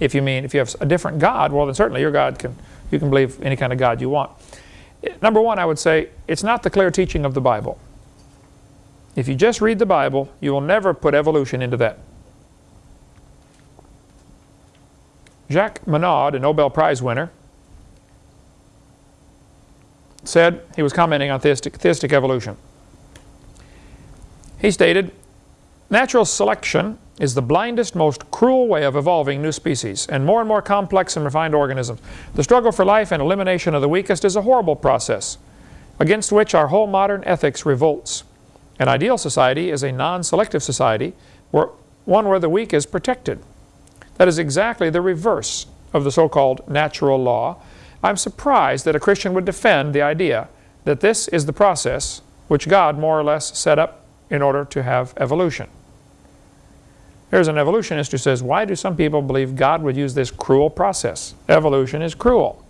If you mean, if you have a different God, well then certainly your God can, you can believe any kind of God you want. Number one, I would say, it's not the clear teaching of the Bible. If you just read the Bible, you will never put evolution into that. Jacques Monod, a Nobel Prize winner, said, he was commenting on theistic, theistic evolution. He stated, Natural selection is the blindest, most cruel way of evolving new species and more and more complex and refined organisms. The struggle for life and elimination of the weakest is a horrible process against which our whole modern ethics revolts. An ideal society is a non-selective society, where, one where the weak is protected. That is exactly the reverse of the so-called natural law. I'm surprised that a Christian would defend the idea that this is the process which God more or less set up in order to have evolution. Here's an evolutionist who says, why do some people believe God would use this cruel process? Evolution is cruel.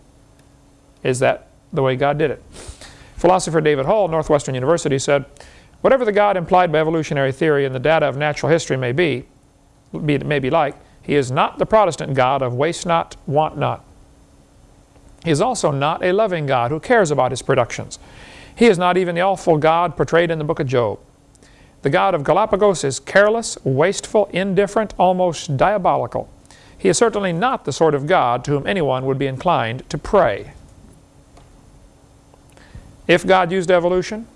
Is that the way God did it? Philosopher David Hull, Northwestern University, said, whatever the God implied by evolutionary theory and the data of natural history may be, may be like, he is not the Protestant God of waste not, want not. He is also not a loving God who cares about his productions. He is not even the awful God portrayed in the book of Job. The God of Galapagos is careless, wasteful, indifferent, almost diabolical. He is certainly not the sort of God to whom anyone would be inclined to pray. If God used evolution,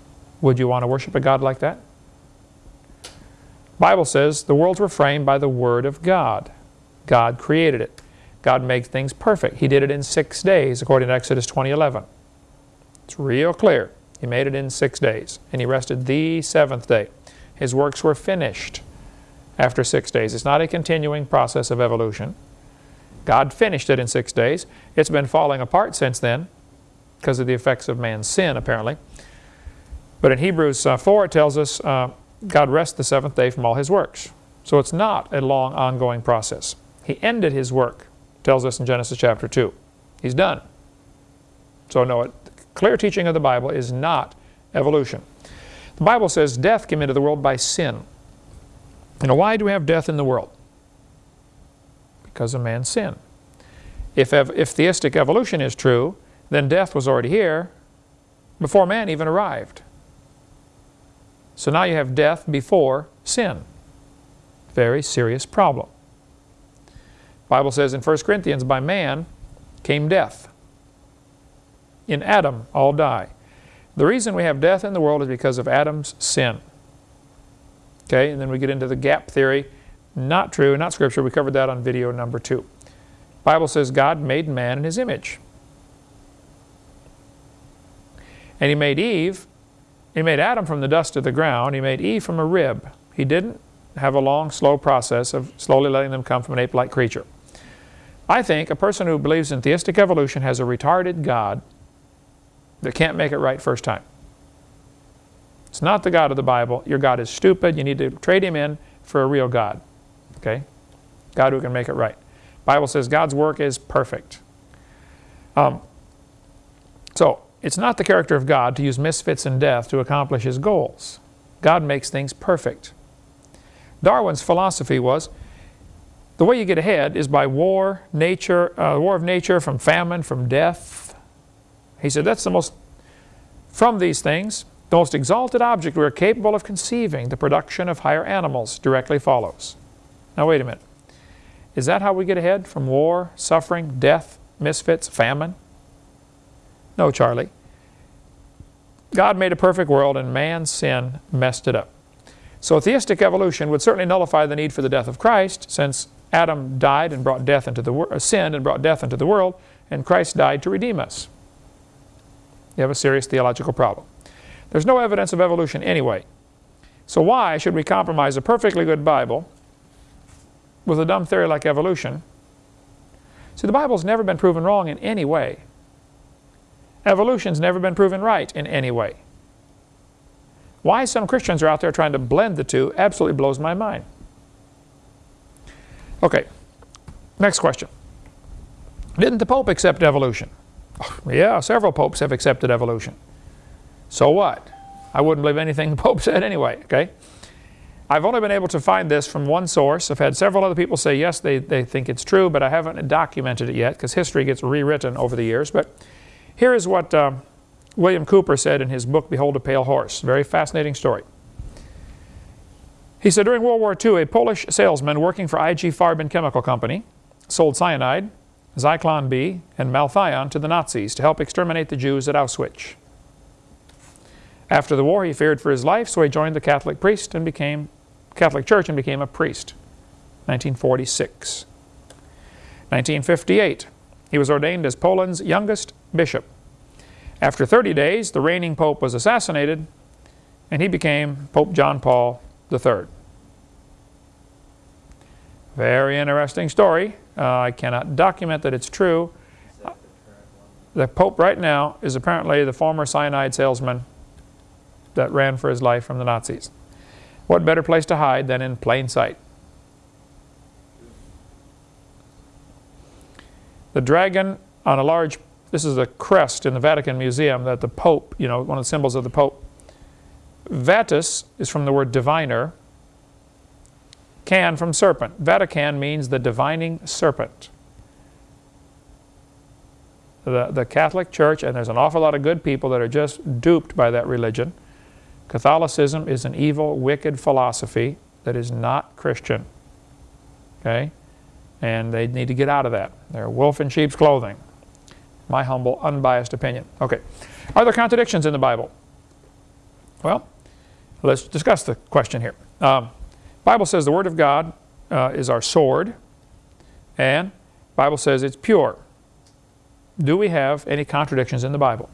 would you want to worship a God like that? Bible says the worlds were framed by the Word of God. God created it. God makes things perfect. He did it in six days, according to Exodus 20.11. It's real clear. He made it in six days, and He rested the seventh day. His works were finished after six days. It's not a continuing process of evolution. God finished it in six days. It's been falling apart since then because of the effects of man's sin, apparently. But in Hebrews uh, 4, it tells us uh, God rests the seventh day from all his works. So it's not a long, ongoing process. He ended his work, tells us in Genesis chapter 2. He's done. So no, it, clear teaching of the Bible is not evolution. The Bible says death came into the world by sin. Know, why do we have death in the world? Because of man's sin. If, if theistic evolution is true, then death was already here before man even arrived. So now you have death before sin. Very serious problem. Bible says in 1 Corinthians, by man came death. In Adam all die. The reason we have death in the world is because of Adam's sin. Okay, and then we get into the gap theory. Not true, not scripture. We covered that on video number two. Bible says God made man in his image. And he made Eve, he made Adam from the dust of the ground. He made Eve from a rib. He didn't have a long, slow process of slowly letting them come from an ape-like creature. I think a person who believes in theistic evolution has a retarded God that can't make it right first time. It's not the God of the Bible. Your God is stupid. You need to trade him in for a real God. Okay? God who can make it right. Bible says God's work is perfect. Um, so, it's not the character of God to use misfits and death to accomplish his goals. God makes things perfect. Darwin's philosophy was the way you get ahead is by war, nature, uh, war of nature, from famine, from death, he said, that's the most, from these things, the most exalted object we are capable of conceiving, the production of higher animals, directly follows. Now wait a minute. Is that how we get ahead? From war, suffering, death, misfits, famine? No, Charlie. God made a perfect world and man's sin messed it up. So theistic evolution would certainly nullify the need for the death of Christ since Adam died and brought death into the world, uh, sinned and brought death into the world, and Christ died to redeem us you have a serious theological problem. There's no evidence of evolution anyway. So why should we compromise a perfectly good Bible with a dumb theory like evolution? See, the Bible's never been proven wrong in any way. Evolution's never been proven right in any way. Why some Christians are out there trying to blend the two absolutely blows my mind. Okay, next question. Didn't the Pope accept evolution? Oh, yeah, several popes have accepted evolution. So what? I wouldn't believe anything the Pope said anyway, okay? I've only been able to find this from one source. I've had several other people say yes, they, they think it's true, but I haven't documented it yet because history gets rewritten over the years. But here is what uh, William Cooper said in his book, Behold a Pale Horse. Very fascinating story. He said during World War II, a Polish salesman working for IG Farben Chemical Company sold cyanide, Zyklon B, and Malathion to the Nazis to help exterminate the Jews at Auschwitz. After the war, he feared for his life, so he joined the Catholic priest and became Catholic Church and became a priest. 1946. 1958, he was ordained as Poland's youngest bishop. After 30 days, the reigning pope was assassinated, and he became Pope John Paul III. Very interesting story. Uh, I cannot document that it's true. The Pope right now is apparently the former cyanide salesman that ran for his life from the Nazis. What better place to hide than in plain sight? The dragon on a large, this is a crest in the Vatican Museum that the Pope, you know, one of the symbols of the Pope. Vatus is from the word diviner, can from serpent. Vatican means the divining serpent. The, the Catholic Church, and there's an awful lot of good people that are just duped by that religion. Catholicism is an evil, wicked philosophy that is not Christian. Okay? And they need to get out of that. They're wolf in sheep's clothing. My humble, unbiased opinion. Okay. Are there contradictions in the Bible? Well, let's discuss the question here. Um, Bible says the Word of God uh, is our sword, and Bible says it's pure. Do we have any contradictions in the Bible?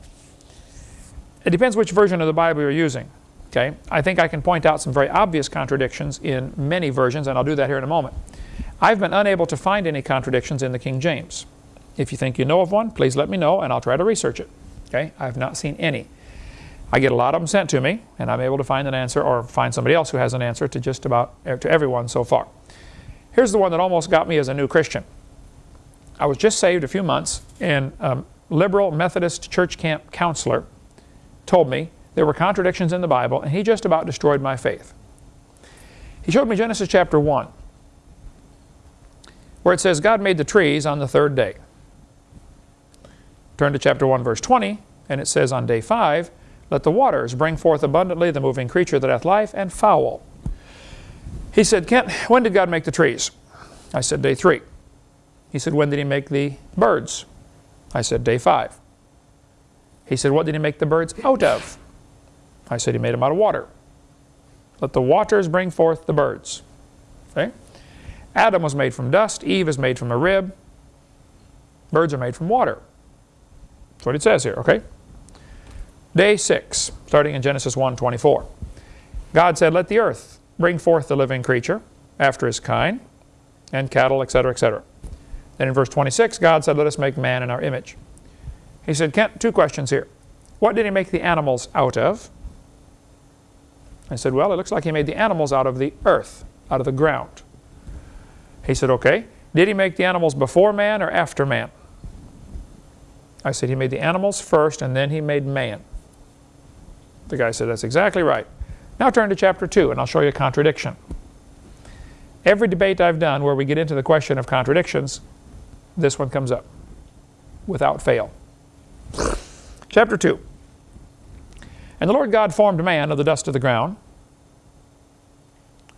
It depends which version of the Bible you're using. Okay, I think I can point out some very obvious contradictions in many versions, and I'll do that here in a moment. I've been unable to find any contradictions in the King James. If you think you know of one, please let me know and I'll try to research it. Okay, I've not seen any. I get a lot of them sent to me, and I'm able to find an answer or find somebody else who has an answer to just about er, to everyone so far. Here's the one that almost got me as a new Christian. I was just saved a few months, and a liberal Methodist church camp counselor told me there were contradictions in the Bible, and he just about destroyed my faith. He showed me Genesis chapter 1, where it says God made the trees on the third day. Turn to chapter 1, verse 20, and it says on day 5, let the waters bring forth abundantly the moving creature that hath life, and fowl. He said, Kent, when did God make the trees? I said, day three. He said, when did he make the birds? I said, day five. He said, what did he make the birds out of? I said, he made them out of water. Let the waters bring forth the birds. Okay? Adam was made from dust. Eve is made from a rib. Birds are made from water. That's what it says here, okay? Day 6, starting in Genesis 1:24. God said, Let the earth bring forth the living creature after his kind, and cattle, etc., etc. Then in verse 26, God said, Let us make man in our image. He said, Kent, two questions here. What did he make the animals out of? I said, Well, it looks like he made the animals out of the earth, out of the ground. He said, Okay. Did he make the animals before man or after man? I said, He made the animals first and then he made man. The guy said, that's exactly right. Now turn to chapter 2 and I'll show you a contradiction. Every debate I've done where we get into the question of contradictions, this one comes up without fail. Chapter 2. And the Lord God formed man of the dust of the ground.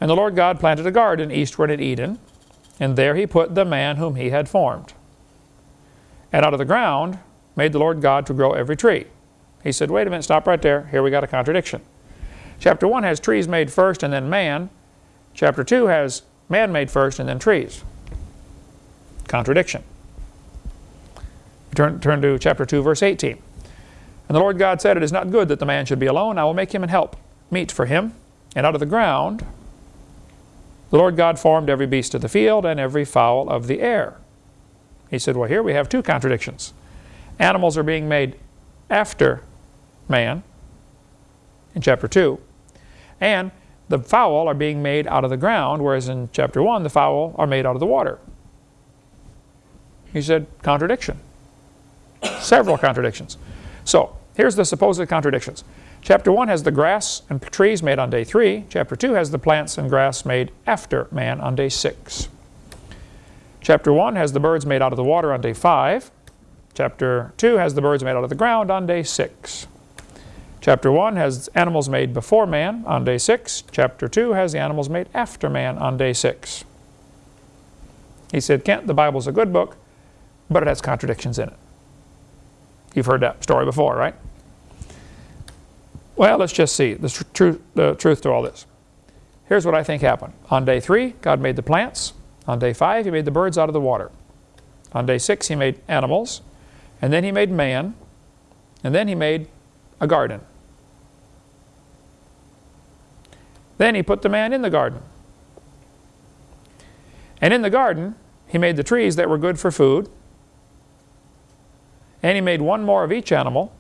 And the Lord God planted a garden eastward at Eden, and there he put the man whom he had formed. And out of the ground made the Lord God to grow every tree he said, wait a minute, stop right there. Here we got a contradiction. Chapter 1 has trees made first and then man. Chapter 2 has man made first and then trees. Contradiction. Turn, turn to chapter 2, verse 18. And the Lord God said, It is not good that the man should be alone. I will make him an help, meet for him. And out of the ground the Lord God formed every beast of the field and every fowl of the air. He said, well, here we have two contradictions. Animals are being made after man in chapter 2. And the fowl are being made out of the ground, whereas in chapter 1, the fowl are made out of the water. He said, contradiction. Several contradictions. So, here's the supposed contradictions. Chapter 1 has the grass and trees made on day 3. Chapter 2 has the plants and grass made after man on day 6. Chapter 1 has the birds made out of the water on day 5. Chapter 2 has the birds made out of the ground on day 6. Chapter 1 has animals made before man on day 6. Chapter 2 has the animals made after man on day 6. He said, Kent, the Bible's a good book, but it has contradictions in it. You've heard that story before, right? Well, let's just see the, tr the truth to all this. Here's what I think happened. On day 3, God made the plants. On day 5, He made the birds out of the water. On day 6, He made animals. And then He made man. And then He made a garden. Then He put the man in the garden. And in the garden, He made the trees that were good for food. And He made one more of each animal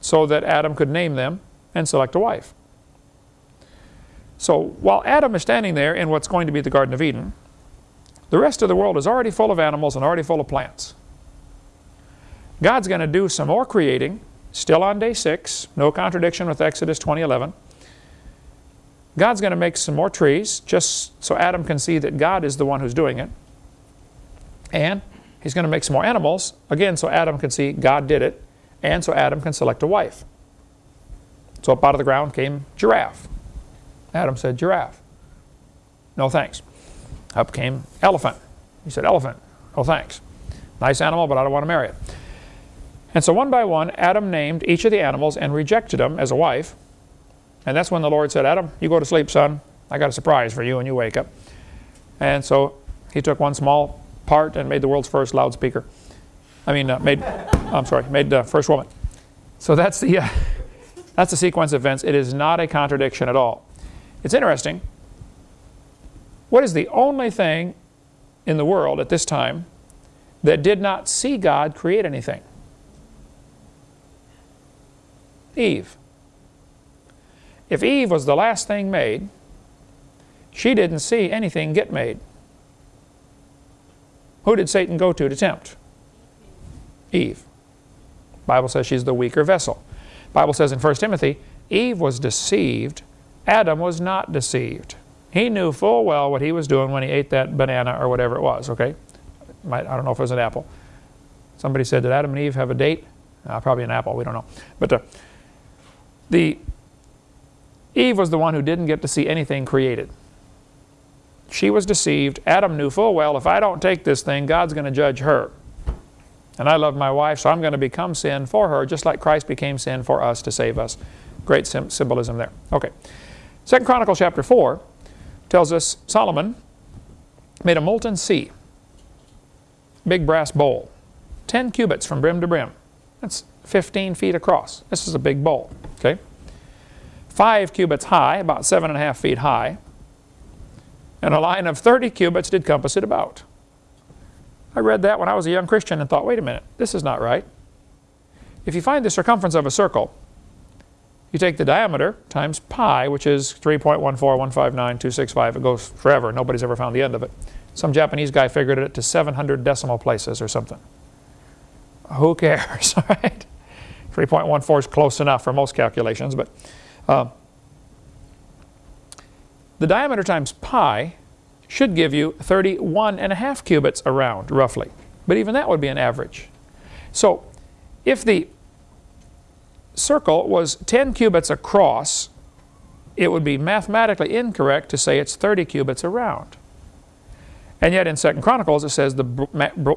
so that Adam could name them and select a wife. So while Adam is standing there in what's going to be the Garden of Eden, the rest of the world is already full of animals and already full of plants. God's going to do some more creating, still on day 6, no contradiction with Exodus 20:11. God's going to make some more trees, just so Adam can see that God is the one who's doing it. And He's going to make some more animals, again, so Adam can see God did it and so Adam can select a wife. So up out of the ground came giraffe. Adam said giraffe. No thanks. Up came elephant. He said elephant. No thanks. Nice animal, but I don't want to marry it. And so one by one, Adam named each of the animals and rejected them as a wife. And that's when the Lord said, Adam, you go to sleep, son. I got a surprise for you when you wake up. And so he took one small part and made the world's first loudspeaker. I mean, uh, made, I'm sorry, made uh, first woman. So that's the, uh, that's the sequence of events. It is not a contradiction at all. It's interesting. What is the only thing in the world at this time that did not see God create anything? Eve. If Eve was the last thing made, she didn't see anything get made. Who did Satan go to to tempt? Eve. Bible says she's the weaker vessel. Bible says in 1 Timothy, Eve was deceived, Adam was not deceived. He knew full well what he was doing when he ate that banana or whatever it was, okay? Might, I don't know if it was an apple. Somebody said, did Adam and Eve have a date? Uh, probably an apple, we don't know. But uh, the Eve was the one who didn't get to see anything created. She was deceived. Adam knew full well, if I don't take this thing, God's going to judge her. And I love my wife, so I'm going to become sin for her, just like Christ became sin for us to save us. Great symbolism there. Okay. Second Chronicles chapter 4 tells us Solomon made a molten sea, big brass bowl, 10 cubits from brim to brim. That's 15 feet across. This is a big bowl. Okay. Five cubits high, about seven and a half feet high, and a line of 30 cubits did compass it about. I read that when I was a young Christian and thought, wait a minute, this is not right. If you find the circumference of a circle, you take the diameter times pi, which is 3.14159.265. It goes forever. Nobody's ever found the end of it. Some Japanese guy figured it to 700 decimal places or something. Who cares, right? 3.14 is close enough for most calculations, but uh, the diameter times pi should give you 31 and a half cubits around, roughly. But even that would be an average. So if the circle was 10 cubits across, it would be mathematically incorrect to say it's 30 cubits around. And yet in Second Chronicles it says the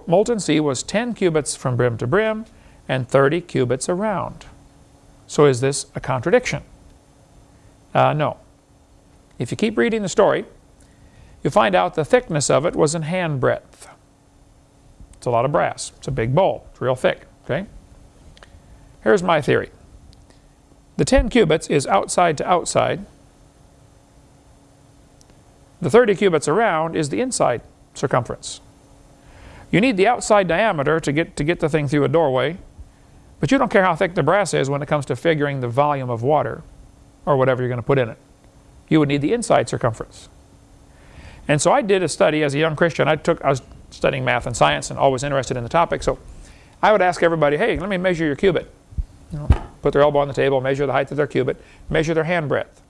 molten sea was 10 cubits from brim to brim and 30 cubits around. So is this a contradiction? Uh, no. If you keep reading the story, you find out the thickness of it was in hand breadth. It's a lot of brass. It's a big bowl. It's real thick. Okay. Here's my theory. The 10 cubits is outside to outside. The 30 cubits around is the inside circumference. You need the outside diameter to get, to get the thing through a doorway, but you don't care how thick the brass is when it comes to figuring the volume of water or whatever you're going to put in it. You would need the inside circumference. And so I did a study as a young Christian. I took I was studying math and science and always interested in the topic. So I would ask everybody, hey, let me measure your cubit. You know, put their elbow on the table, measure the height of their cubit, measure their hand breadth.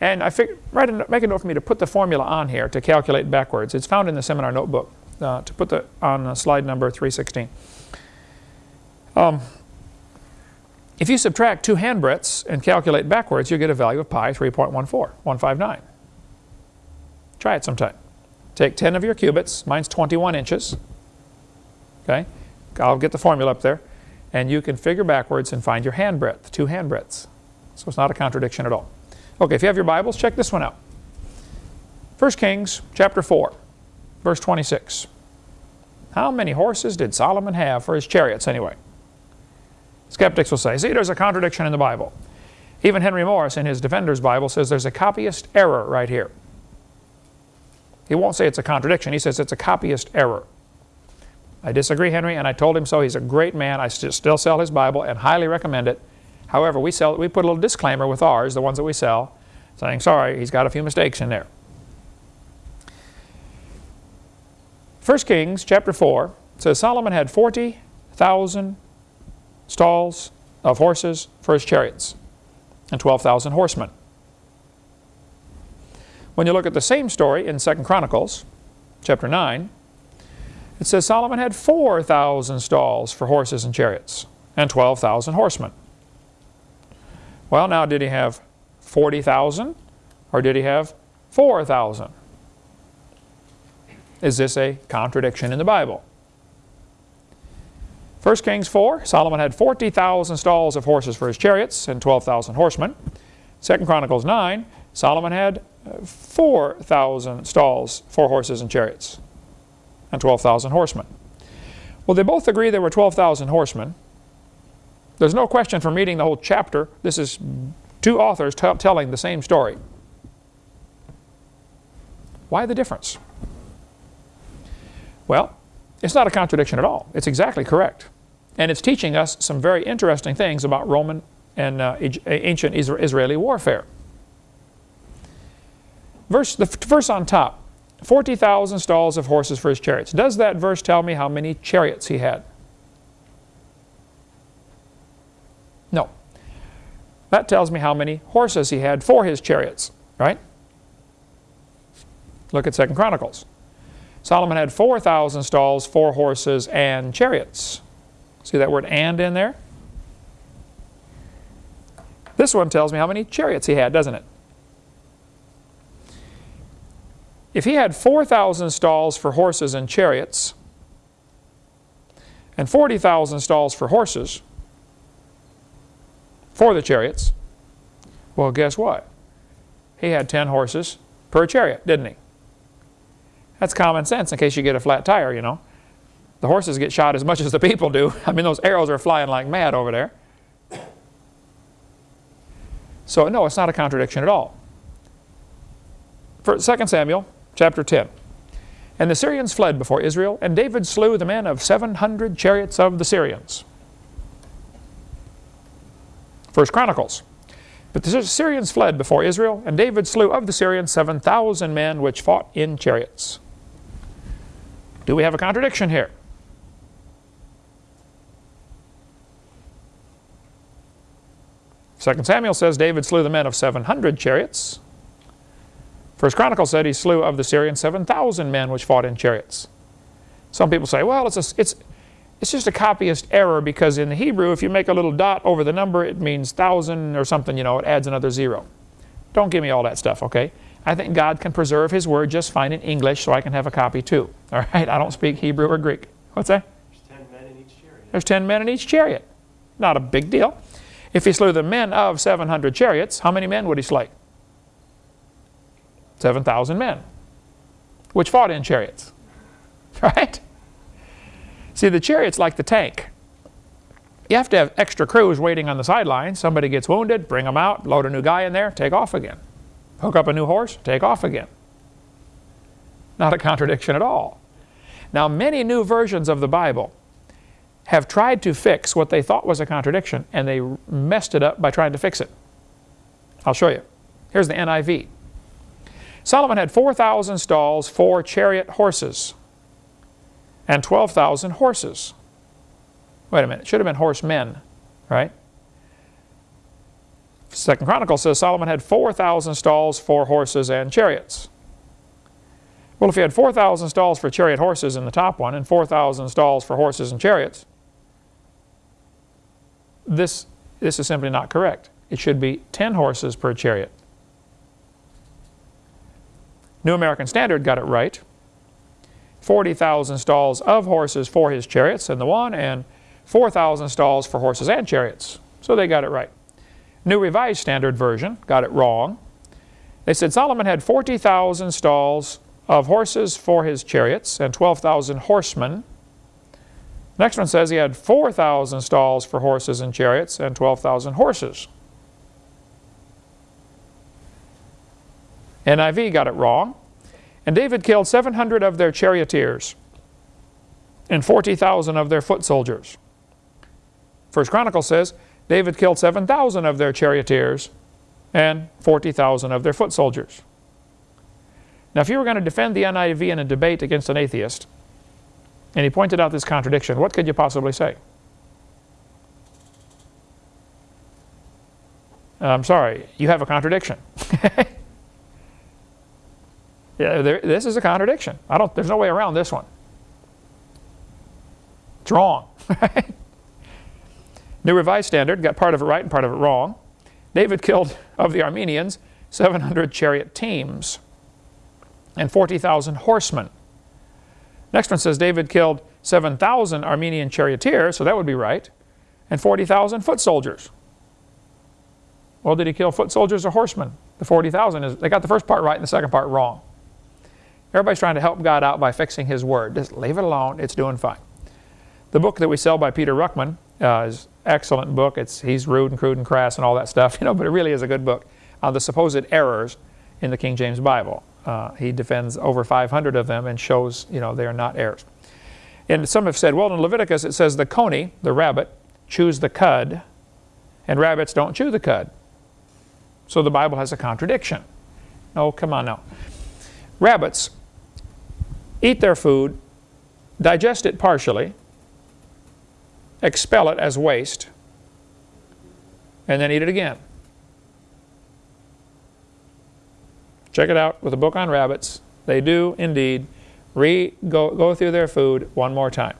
And I figured, write a, make a note for me to put the formula on here to calculate backwards. It's found in the seminar notebook uh, to put the on uh, slide number 316. Um, If you subtract two handbreadths and calculate backwards, you get a value of pi 3.14, 159. Try it sometime. Take 10 of your cubits, mine's 21 inches. Okay, I'll get the formula up there. And you can figure backwards and find your handbreadth, two handbreadths. So it's not a contradiction at all. Okay, if you have your Bibles, check this one out. 1 Kings chapter 4, verse 26. How many horses did Solomon have for his chariots anyway? Skeptics will say, see, there's a contradiction in the Bible. Even Henry Morris in his Defender's Bible says there's a copyist error right here. He won't say it's a contradiction. He says it's a copyist error. I disagree, Henry, and I told him so. He's a great man. I st still sell his Bible and highly recommend it. However, we, sell, we put a little disclaimer with ours, the ones that we sell, saying, sorry, he's got a few mistakes in there. 1 Kings chapter 4 says Solomon had 40,000 stalls of horses for his chariots and 12,000 horsemen. When you look at the same story in 2 Chronicles chapter 9, it says Solomon had 4,000 stalls for horses and chariots and 12,000 horsemen. Well, now did he have 40,000 or did he have 4,000? Is this a contradiction in the Bible? 1 Kings 4, Solomon had 40,000 stalls of horses for his chariots and 12,000 horsemen. 2 Chronicles 9, Solomon had uh, 4,000 stalls for horses and chariots and 12,000 horsemen. Well, they both agree there were 12,000 horsemen. There's no question from reading the whole chapter. This is two authors telling the same story. Why the difference? Well, it's not a contradiction at all. It's exactly correct. And it's teaching us some very interesting things about Roman and uh, ancient Israeli warfare. Verse, the verse on top, 40,000 stalls of horses for his chariots. Does that verse tell me how many chariots he had? No. That tells me how many horses he had for his chariots, right? Look at Second Chronicles. Solomon had 4,000 stalls, four horses, and chariots. See that word and in there? This one tells me how many chariots he had, doesn't it? If he had 4,000 stalls for horses and chariots, and 40,000 stalls for horses, for the chariots, well, guess what? He had 10 horses per chariot, didn't he? That's common sense in case you get a flat tire, you know. The horses get shot as much as the people do. I mean, those arrows are flying like mad over there. So, no, it's not a contradiction at all. For 2 Samuel chapter 10. And the Syrians fled before Israel, and David slew the men of 700 chariots of the Syrians. First Chronicles. But the Syrians fled before Israel, and David slew of the Syrians 7,000 men which fought in chariots. Do we have a contradiction here? Second Samuel says David slew the men of 700 chariots. First Chronicle said he slew of the Syrians 7,000 men which fought in chariots. Some people say, well, it's, a, it's, it's just a copyist error because in the Hebrew, if you make a little dot over the number, it means thousand or something, you know, it adds another zero. Don't give me all that stuff, okay? I think God can preserve His Word just fine in English so I can have a copy too. All right? I don't speak Hebrew or Greek. What's that? There's 10 men in each chariot. There's 10 men in each chariot. Not a big deal. If he slew the men of 700 chariots, how many men would he slay? 7,000 men, which fought in chariots. Right? See, the chariot's like the tank. You have to have extra crews waiting on the sidelines. Somebody gets wounded, bring them out, load a new guy in there, take off again hook up a new horse, take off again. Not a contradiction at all. Now, many new versions of the Bible have tried to fix what they thought was a contradiction, and they messed it up by trying to fix it. I'll show you. Here's the NIV. Solomon had 4,000 stalls, for chariot horses, and 12,000 horses. Wait a minute, it should have been horsemen, right? Second Chronicle says Solomon had 4,000 stalls for horses and chariots. Well, if he had 4,000 stalls for chariot horses in the top one and 4,000 stalls for horses and chariots, this this is simply not correct. It should be 10 horses per chariot. New American Standard got it right. 40,000 stalls of horses for his chariots in the one, and 4,000 stalls for horses and chariots. So they got it right. New Revised Standard Version got it wrong. They said Solomon had 40,000 stalls of horses for his chariots and 12,000 horsemen. Next one says he had 4,000 stalls for horses and chariots and 12,000 horses. NIV got it wrong. And David killed 700 of their charioteers and 40,000 of their foot soldiers. First Chronicle says David killed 7,000 of their charioteers and 40,000 of their foot soldiers. Now, if you were going to defend the NIV in a debate against an atheist, and he pointed out this contradiction, what could you possibly say? I'm sorry, you have a contradiction. yeah, there, this is a contradiction. I don't, there's no way around this one. It's wrong. New Revised Standard got part of it right and part of it wrong. David killed, of the Arameans, 700 chariot teams and 40,000 horsemen. Next one says David killed 7,000 Armenian charioteers, so that would be right, and 40,000 foot soldiers. Well, did he kill foot soldiers or horsemen? The 40,000 is, they got the first part right and the second part wrong. Everybody's trying to help God out by fixing His Word. Just leave it alone, it's doing fine. The book that we sell by Peter Ruckman uh, is excellent book. It's, he's rude and crude and crass and all that stuff, you know, but it really is a good book on the supposed errors in the King James Bible. Uh, he defends over 500 of them and shows, you know, they are not errors. And some have said, well, in Leviticus it says the coney, the rabbit, chews the cud, and rabbits don't chew the cud. So the Bible has a contradiction. No, come on now. Rabbits eat their food, digest it partially, expel it as waste, and then eat it again. Check it out with a book on rabbits. They do indeed re go, go through their food one more time.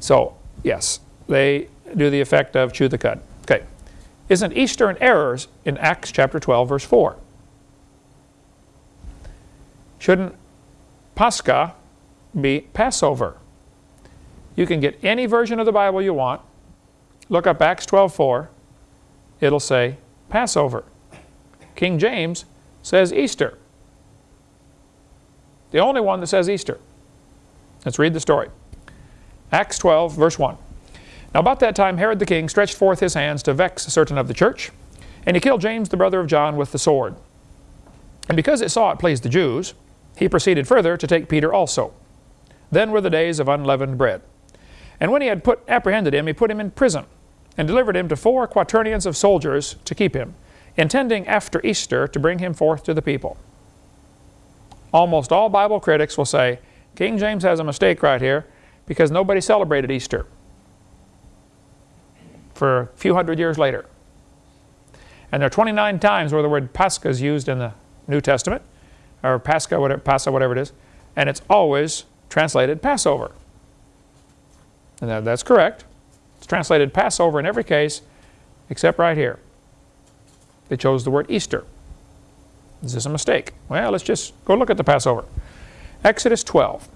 So, yes, they do the effect of chew the cud. Okay. Isn't Easter an error in Acts chapter 12, verse 4? Shouldn't Pascha be Passover. You can get any version of the Bible you want. Look up Acts 12:4. It'll say Passover. King James says Easter. The only one that says Easter. Let's read the story. Acts 12, verse 1. Now about that time Herod the king stretched forth his hands to vex a certain of the church, and he killed James the brother of John with the sword. And because it saw it pleased the Jews, he proceeded further to take Peter also. Then were the days of unleavened bread. And when he had put, apprehended him, he put him in prison, and delivered him to four quaternions of soldiers to keep him, intending after Easter to bring him forth to the people. Almost all Bible critics will say, King James has a mistake right here, because nobody celebrated Easter for a few hundred years later. And there are 29 times where the word Pascha is used in the New Testament, or Pascha, whatever, Pascha, whatever it is, and it's always translated Passover. And that, that's correct. It's translated Passover in every case except right here. They chose the word Easter. This is this a mistake? Well, let's just go look at the Passover. Exodus 12.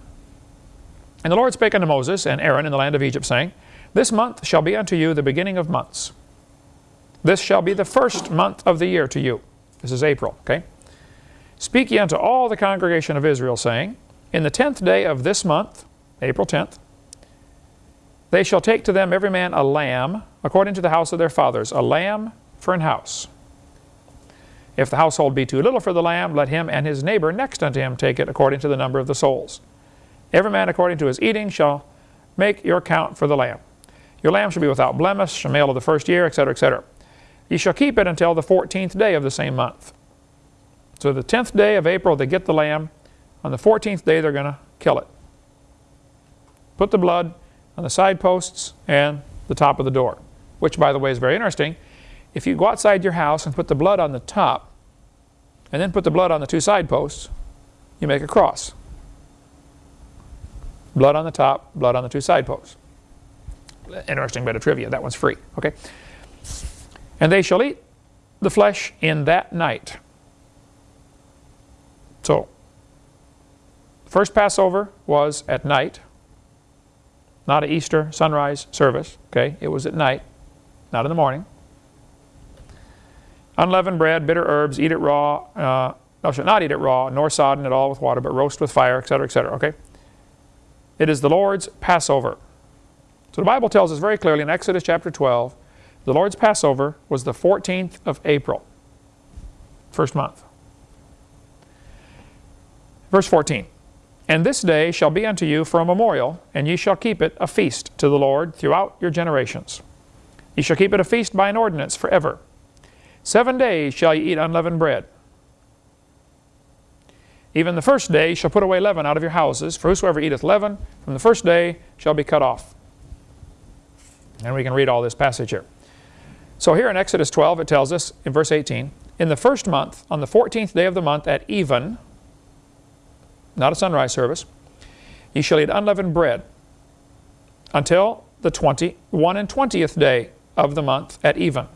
And the Lord spake unto Moses and Aaron in the land of Egypt, saying, This month shall be unto you the beginning of months. This shall be the first month of the year to you. This is April, okay? Speak ye unto all the congregation of Israel, saying, in the tenth day of this month, April 10th, they shall take to them every man a lamb, according to the house of their fathers, a lamb for an house. If the household be too little for the lamb, let him and his neighbor next unto him take it according to the number of the souls. Every man according to his eating shall make your count for the lamb. Your lamb shall be without blemish, a male of the first year, etc., etc. Ye shall keep it until the fourteenth day of the same month. So the tenth day of April they get the lamb, on the 14th day, they're going to kill it. Put the blood on the side posts and the top of the door, which, by the way, is very interesting. If you go outside your house and put the blood on the top, and then put the blood on the two side posts, you make a cross. Blood on the top, blood on the two side posts. interesting bit of trivia. That one's free. Okay. And they shall eat the flesh in that night. So, the first Passover was at night, not an Easter sunrise service. Okay, it was at night, not in the morning. Unleavened bread, bitter herbs, eat it raw. Uh, no, shall not eat it raw, nor sodden at all with water, but roast with fire, etc., etc. Okay? It is the Lord's Passover. So the Bible tells us very clearly in Exodus chapter 12, the Lord's Passover was the 14th of April, first month. Verse 14, And this day shall be unto you for a memorial, and ye shall keep it a feast to the Lord throughout your generations. Ye shall keep it a feast by an ordinance forever. Seven days shall ye eat unleavened bread. Even the first day shall put away leaven out of your houses, for whosoever eateth leaven from the first day shall be cut off. And we can read all this passage here. So here in Exodus 12 it tells us in verse 18, In the first month, on the 14th day of the month at even, not a sunrise service, ye shall eat unleavened bread until the 21 and 20th day of the month at even.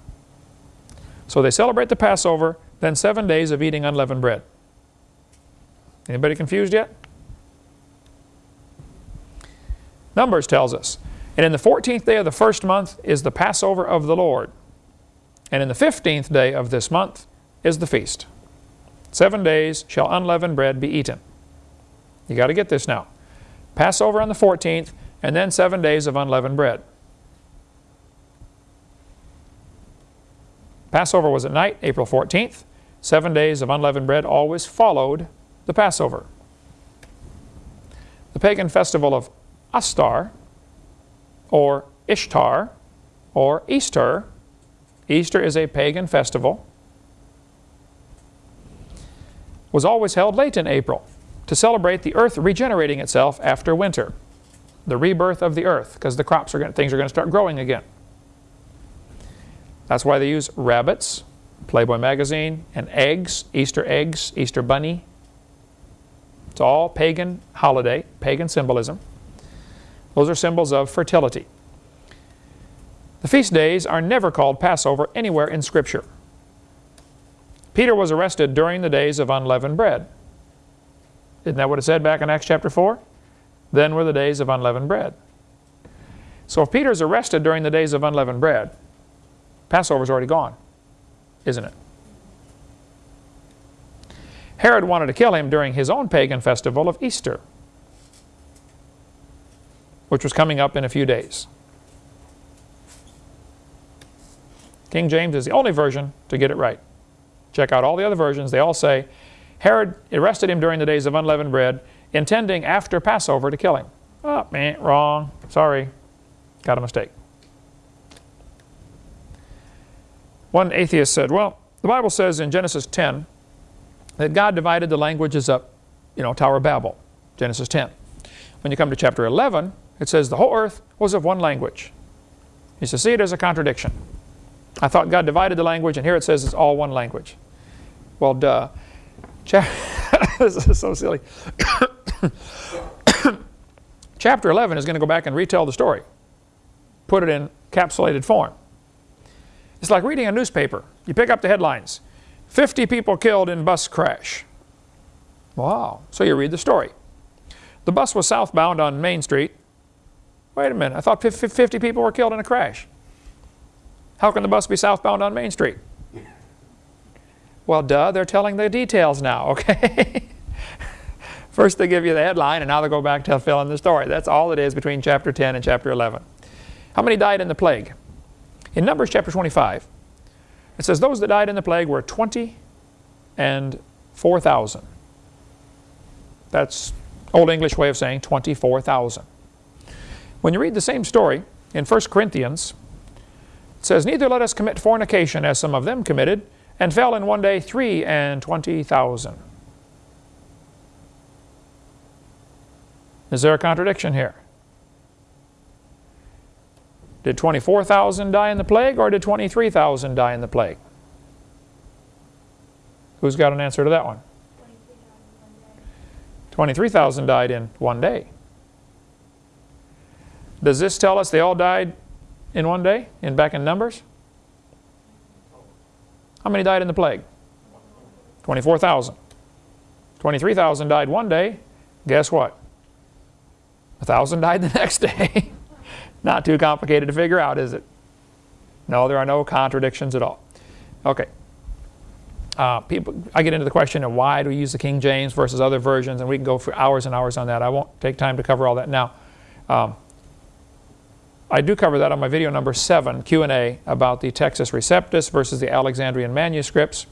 So they celebrate the Passover, then seven days of eating unleavened bread. Anybody confused yet? Numbers tells us, and in the 14th day of the first month is the Passover of the Lord, and in the 15th day of this month is the feast. Seven days shall unleavened bread be eaten. You got to get this now. Passover on the 14th, and then seven days of unleavened bread. Passover was at night, April 14th. Seven days of unleavened bread always followed the Passover. The pagan festival of Astar, or Ishtar, or Easter, Easter is a pagan festival, was always held late in April to celebrate the earth regenerating itself after winter, the rebirth of the earth, because the crops are going, things are going to start growing again. That's why they use rabbits, Playboy magazine, and eggs, Easter eggs, Easter bunny. It's all pagan holiday, pagan symbolism. Those are symbols of fertility. The feast days are never called Passover anywhere in Scripture. Peter was arrested during the days of unleavened bread. Isn't that what it said back in Acts chapter 4? Then were the days of unleavened bread. So if Peter's arrested during the days of unleavened bread, Passover's already gone, isn't it? Herod wanted to kill him during his own pagan festival of Easter, which was coming up in a few days. King James is the only version to get it right. Check out all the other versions. They all say, Herod arrested him during the days of unleavened bread, intending after Passover to kill him. Oh, man, wrong. Sorry. Got a mistake. One atheist said, well, the Bible says in Genesis 10 that God divided the languages up, you know, Tower of Babel, Genesis 10. When you come to chapter 11, it says the whole earth was of one language. He says, see it as a contradiction. I thought God divided the language, and here it says it's all one language. Well, duh. this is so silly. chapter 11 is going to go back and retell the story, put it in capsulated form. It's like reading a newspaper. You pick up the headlines. 50 people killed in bus crash. Wow. So you read the story. The bus was southbound on Main Street. Wait a minute. I thought 50 people were killed in a crash. How can the bus be southbound on Main Street? Well, duh, they're telling the details now, okay? First they give you the headline, and now they go back to fill in the story. That's all it is between chapter 10 and chapter 11. How many died in the plague? In Numbers chapter 25, it says those that died in the plague were 20 and 4,000. That's Old English way of saying 24,000. When you read the same story in 1 Corinthians, it says, Neither let us commit fornication, as some of them committed, and fell in one day three and twenty thousand. Is there a contradiction here? Did 24,000 die in the plague or did 23,000 die in the plague? Who's got an answer to that one? 23,000 died in one day. Does this tell us they all died in one day, in back in Numbers? How many died in the plague? 24,000. 23,000 died one day. Guess what? A thousand died the next day. Not too complicated to figure out, is it? No, there are no contradictions at all. Okay. Uh, people, I get into the question of why do we use the King James versus other versions, and we can go for hours and hours on that. I won't take time to cover all that now. Um, I do cover that on my video number 7, Q&A, about the Textus Receptus versus the Alexandrian manuscripts.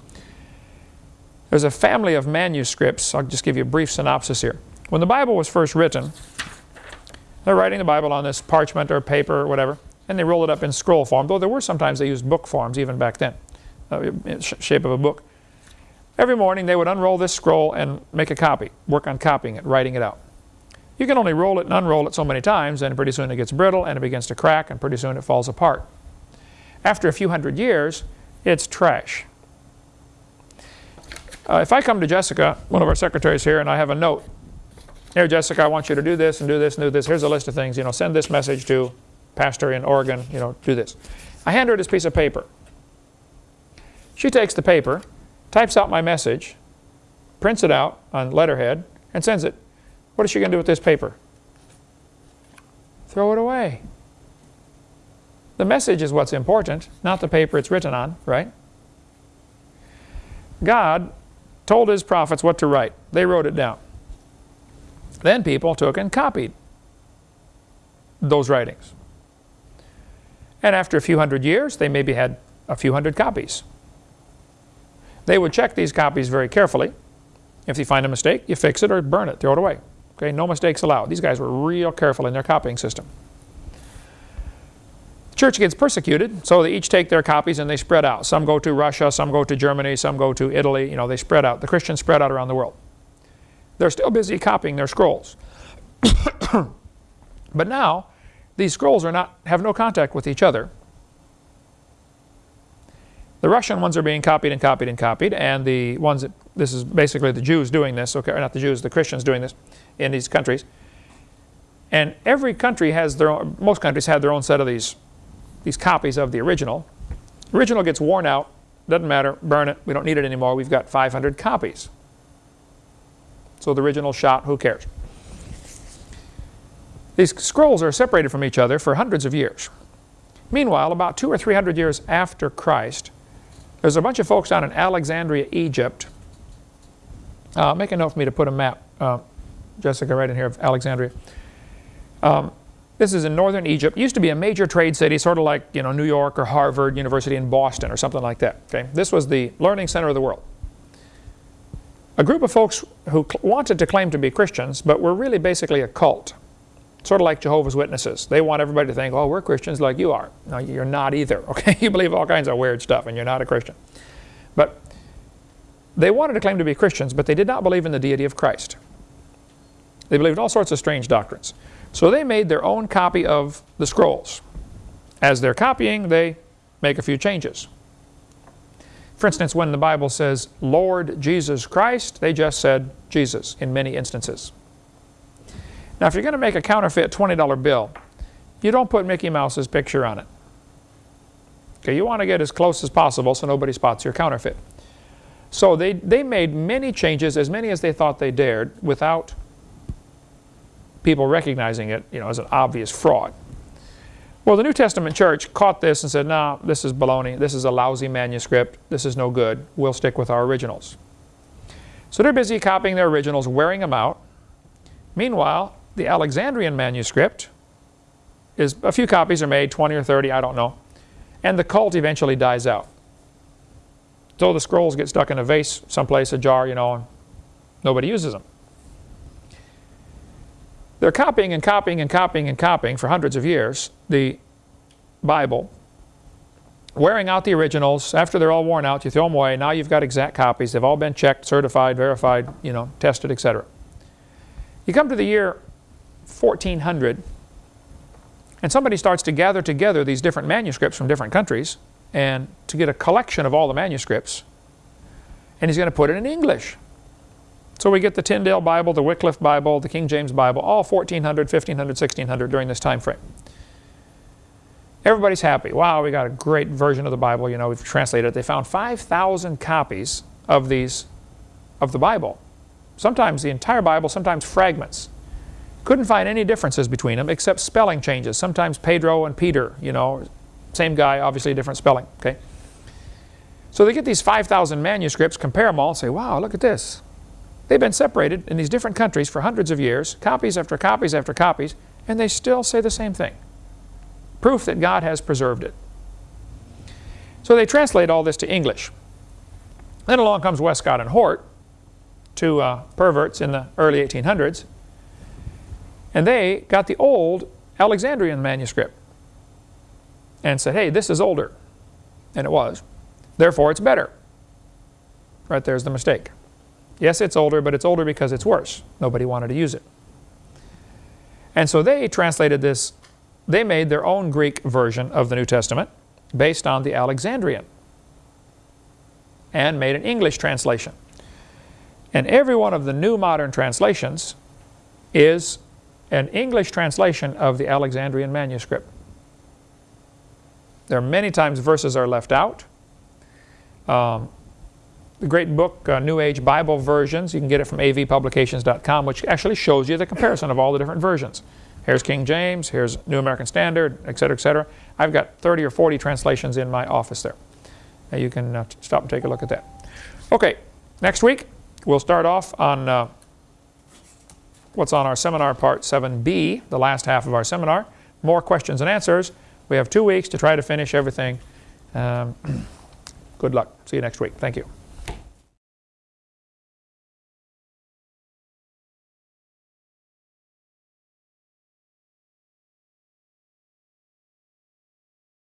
There's a family of manuscripts. I'll just give you a brief synopsis here. When the Bible was first written, they're writing the Bible on this parchment or paper or whatever, and they roll it up in scroll form, though there were sometimes they used book forms even back then, uh, shape of a book. Every morning they would unroll this scroll and make a copy, work on copying it, writing it out. You can only roll it and unroll it so many times, and pretty soon it gets brittle and it begins to crack, and pretty soon it falls apart. After a few hundred years, it's trash. Uh, if I come to Jessica, one of our secretaries here, and I have a note, here Jessica, I want you to do this and do this and do this. Here's a list of things, you know, send this message to pastor in Oregon, you know, do this. I hand her this piece of paper. She takes the paper, types out my message, prints it out on letterhead, and sends it. What is she going to do with this paper? Throw it away. The message is what's important, not the paper it's written on, right? God told his prophets what to write. They wrote it down. Then people took and copied those writings. And after a few hundred years, they maybe had a few hundred copies. They would check these copies very carefully. If you find a mistake, you fix it or burn it, throw it away. Okay, no mistakes allowed. These guys were real careful in their copying system. The church gets persecuted, so they each take their copies and they spread out. Some go to Russia, some go to Germany, some go to Italy. You know, they spread out. The Christians spread out around the world. They're still busy copying their scrolls. but now, these scrolls are not, have no contact with each other. The Russian ones are being copied and copied and copied, and the ones that, this is basically the Jews doing this, okay, not the Jews, the Christians doing this in these countries. And every country has their own, most countries have their own set of these, these copies of the original. Original gets worn out, doesn't matter, burn it, we don't need it anymore, we've got 500 copies. So the original shot, who cares? These scrolls are separated from each other for hundreds of years. Meanwhile, about two or three hundred years after Christ, there's a bunch of folks down in Alexandria, Egypt. Uh, make a note for me to put a map, uh, Jessica, right in here of Alexandria. Um, this is in northern Egypt. Used to be a major trade city, sort of like you know New York or Harvard University in Boston or something like that. Okay, this was the learning center of the world. A group of folks who wanted to claim to be Christians, but were really basically a cult, sort of like Jehovah's Witnesses. They want everybody to think, oh, we're Christians like you are. No, you're not either. Okay, you believe all kinds of weird stuff, and you're not a Christian. But they wanted to claim to be Christians, but they did not believe in the deity of Christ. They believed all sorts of strange doctrines. So they made their own copy of the scrolls. As they're copying, they make a few changes. For instance, when the Bible says Lord Jesus Christ, they just said Jesus in many instances. Now, if you're going to make a counterfeit $20 bill, you don't put Mickey Mouse's picture on it. Okay, you want to get as close as possible so nobody spots your counterfeit. So they, they made many changes, as many as they thought they dared, without people recognizing it you know, as an obvious fraud. Well, the New Testament church caught this and said, no, this is baloney. This is a lousy manuscript. This is no good. We'll stick with our originals. So they're busy copying their originals, wearing them out. Meanwhile, the Alexandrian manuscript is, a few copies are made, 20 or 30, I don't know. And the cult eventually dies out. So the scrolls get stuck in a vase someplace, a jar, you know, and nobody uses them. They're copying and copying and copying and copying for hundreds of years the Bible, wearing out the originals. After they're all worn out, you throw them away. Now you've got exact copies. They've all been checked, certified, verified, you know, tested, etc. You come to the year 1400, and somebody starts to gather together these different manuscripts from different countries and to get a collection of all the manuscripts, and he's going to put it in English. So we get the Tyndale Bible, the Wycliffe Bible, the King James Bible, all 1400, 1500, 1600 during this time frame. Everybody's happy. Wow, we got a great version of the Bible. You know, we've translated it. They found 5,000 copies of these, of the Bible. Sometimes the entire Bible, sometimes fragments. Couldn't find any differences between them except spelling changes. Sometimes Pedro and Peter, you know, same guy, obviously different spelling, okay? So they get these 5,000 manuscripts, compare them all, and say, wow, look at this. They've been separated in these different countries for hundreds of years, copies after copies after copies, and they still say the same thing. Proof that God has preserved it. So they translate all this to English. Then along comes Westcott and Hort, two uh, perverts in the early 1800s, and they got the old Alexandrian manuscript and said, hey, this is older. And it was. Therefore, it's better. Right there's the mistake. Yes, it's older, but it's older because it's worse. Nobody wanted to use it. And so they translated this, they made their own Greek version of the New Testament based on the Alexandrian and made an English translation. And every one of the new modern translations is an English translation of the Alexandrian manuscript. There are many times verses are left out. Um, the great book, uh, New Age Bible Versions, you can get it from avpublications.com, which actually shows you the comparison of all the different versions. Here's King James, here's New American Standard, etc., etc. I've got 30 or 40 translations in my office there. Now you can uh, stop and take a look at that. Okay, next week we'll start off on uh, what's on our seminar part 7b, the last half of our seminar. More questions and answers. We have two weeks to try to finish everything. Um, good luck. See you next week. Thank you.